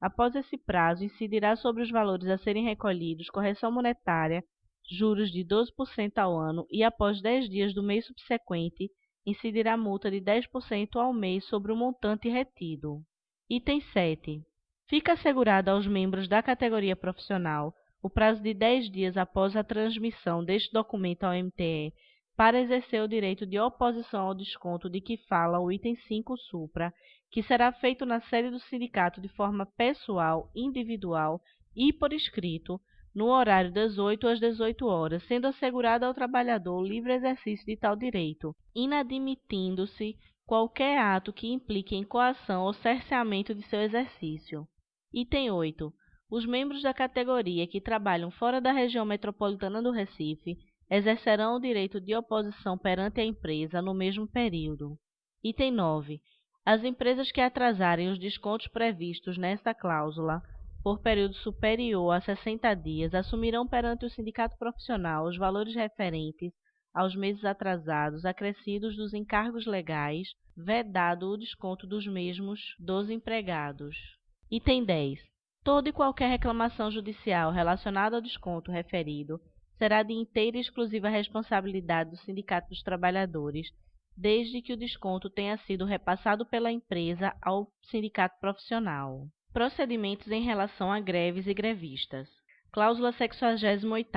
Após esse prazo, incidirá sobre os valores a serem recolhidos correção monetária, juros de 12% ao ano e após 10 dias do mês subsequente, incidirá multa de 10% ao mês sobre o montante retido. Item 7. Fica assegurado aos membros da categoria profissional o prazo de 10 dias após a transmissão deste documento ao MTE para exercer o direito de oposição ao desconto de que fala o item 5 supra, que será feito na sede do sindicato de forma pessoal, individual e por escrito, no horário das 8 às 18 horas, sendo assegurado ao trabalhador o livre exercício de tal direito, inadmitindo-se qualquer ato que implique em coação ou cerceamento de seu exercício. Item 8. Os membros da categoria que trabalham fora da região metropolitana do Recife exercerão o direito de oposição perante a empresa no mesmo período. Item 9. As empresas que atrasarem os descontos previstos nesta cláusula por período superior a 60 dias, assumirão perante o sindicato profissional os valores referentes aos meses atrasados acrescidos dos encargos legais, vedado o desconto dos mesmos dos empregados. Item 10. Toda e qualquer reclamação judicial relacionada ao desconto referido será de inteira e exclusiva responsabilidade do Sindicato dos Trabalhadores, desde que o desconto tenha sido repassado pela empresa ao sindicato profissional. Procedimentos em relação a greves e grevistas. Cláusula 68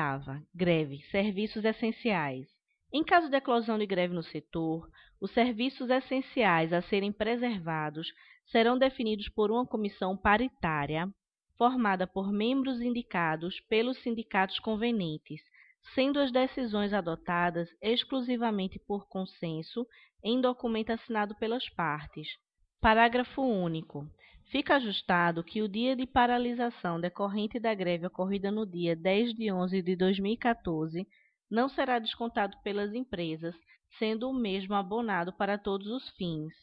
Greve. Serviços essenciais. Em caso de eclosão de greve no setor, os serviços essenciais a serem preservados serão definidos por uma comissão paritária, formada por membros indicados pelos sindicatos convenientes, sendo as decisões adotadas exclusivamente por consenso em documento assinado pelas partes. Parágrafo único. Fica ajustado que o dia de paralisação decorrente da greve ocorrida no dia 10 de 11 de 2014 não será descontado pelas empresas, sendo o mesmo abonado para todos os fins.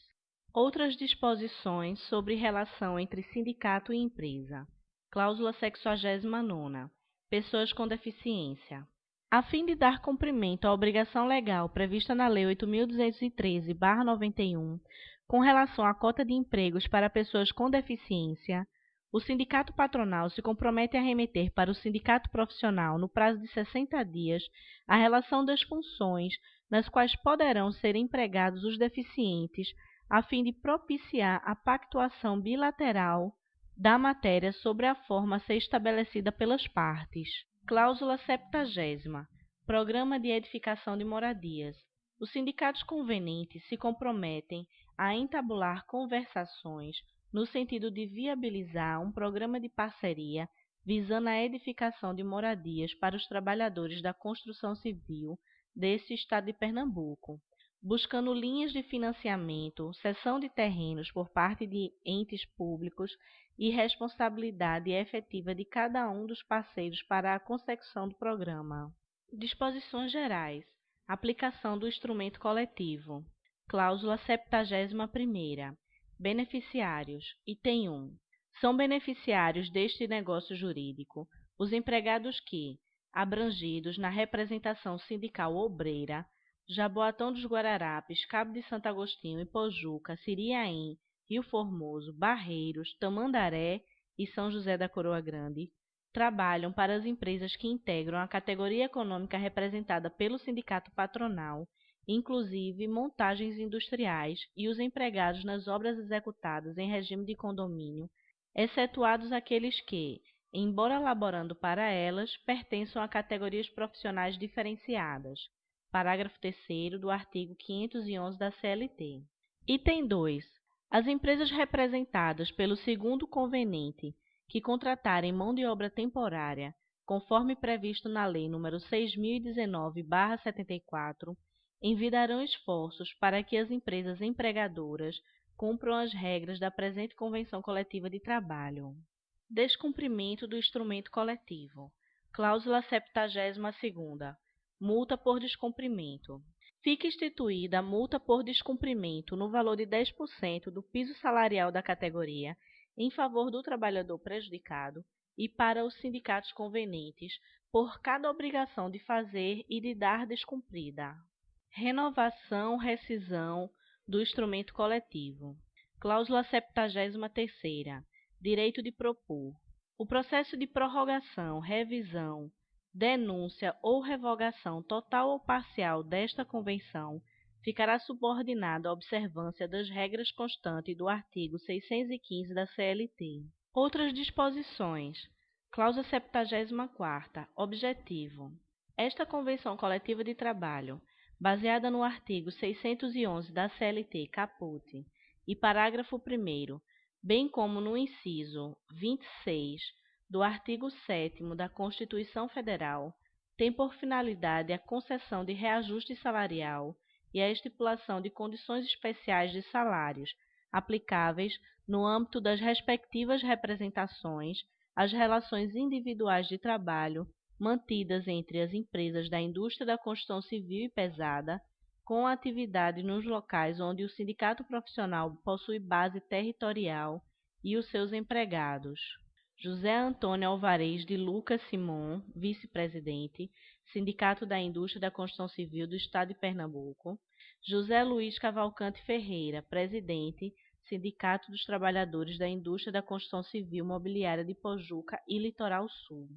Outras disposições sobre relação entre sindicato e empresa. Cláusula 69. Pessoas com deficiência. A fim de dar cumprimento à obrigação legal prevista na Lei 8.213-91, com relação à cota de empregos para pessoas com deficiência, o sindicato patronal se compromete a remeter para o sindicato profissional, no prazo de 60 dias, a relação das funções nas quais poderão ser empregados os deficientes, a fim de propiciar a pactuação bilateral da matéria sobre a forma a ser estabelecida pelas partes. Cláusula 70. Programa de edificação de moradias. Os sindicatos convenientes se comprometem a entabular conversações no sentido de viabilizar um programa de parceria visando a edificação de moradias para os trabalhadores da construção civil desse estado de Pernambuco, buscando linhas de financiamento, cessão de terrenos por parte de entes públicos e responsabilidade efetiva de cada um dos parceiros para a consecução do programa. Disposições gerais. Aplicação do instrumento coletivo. Cláusula 71 Beneficiários. Item 1. São beneficiários deste negócio jurídico os empregados que, abrangidos na representação sindical obreira, Jaboatão dos Guararapes, Cabo de Santo Agostinho, Ipojuca, Siriaém, Rio Formoso, Barreiros, Tamandaré e São José da Coroa Grande trabalham para as empresas que integram a categoria econômica representada pelo sindicato patronal, inclusive montagens industriais e os empregados nas obras executadas em regime de condomínio, excetuados aqueles que, embora laborando para elas, pertençam a categorias profissionais diferenciadas. Parágrafo 3 do artigo 511 da CLT. Item 2. As empresas representadas pelo segundo conveniente que contratarem mão de obra temporária, conforme previsto na Lei nº 6019/74, envidarão esforços para que as empresas empregadoras cumpram as regras da presente Convenção Coletiva de Trabalho. Descumprimento do instrumento coletivo. Cláusula 72ª. Multa por descumprimento fica instituída a multa por descumprimento no valor de 10% do piso salarial da categoria em favor do trabalhador prejudicado e para os sindicatos convenientes por cada obrigação de fazer e de dar descumprida. Renovação, rescisão do instrumento coletivo. Cláusula 73ª. Direito de propor. O processo de prorrogação, revisão, denúncia ou revogação total ou parcial desta Convenção ficará subordinado à observância das regras constantes do artigo 615 da CLT. Outras disposições. Cláusula 74 Objetivo. Esta Convenção Coletiva de Trabalho, baseada no artigo 611 da CLT caput e parágrafo 1 bem como no inciso 26 do artigo 7 da Constituição Federal tem por finalidade a concessão de reajuste salarial e a estipulação de condições especiais de salários aplicáveis no âmbito das respectivas representações às relações individuais de trabalho mantidas entre as empresas da indústria da construção civil e pesada com atividade nos locais onde o sindicato profissional possui base territorial e os seus empregados. José Antônio Alvarez de Lucas Simon, vice-presidente, Sindicato da Indústria da Construção Civil do Estado de Pernambuco. José Luiz Cavalcante Ferreira, presidente, Sindicato dos Trabalhadores da Indústria da Construção Civil Mobiliária de Pojuca e Litoral Sul.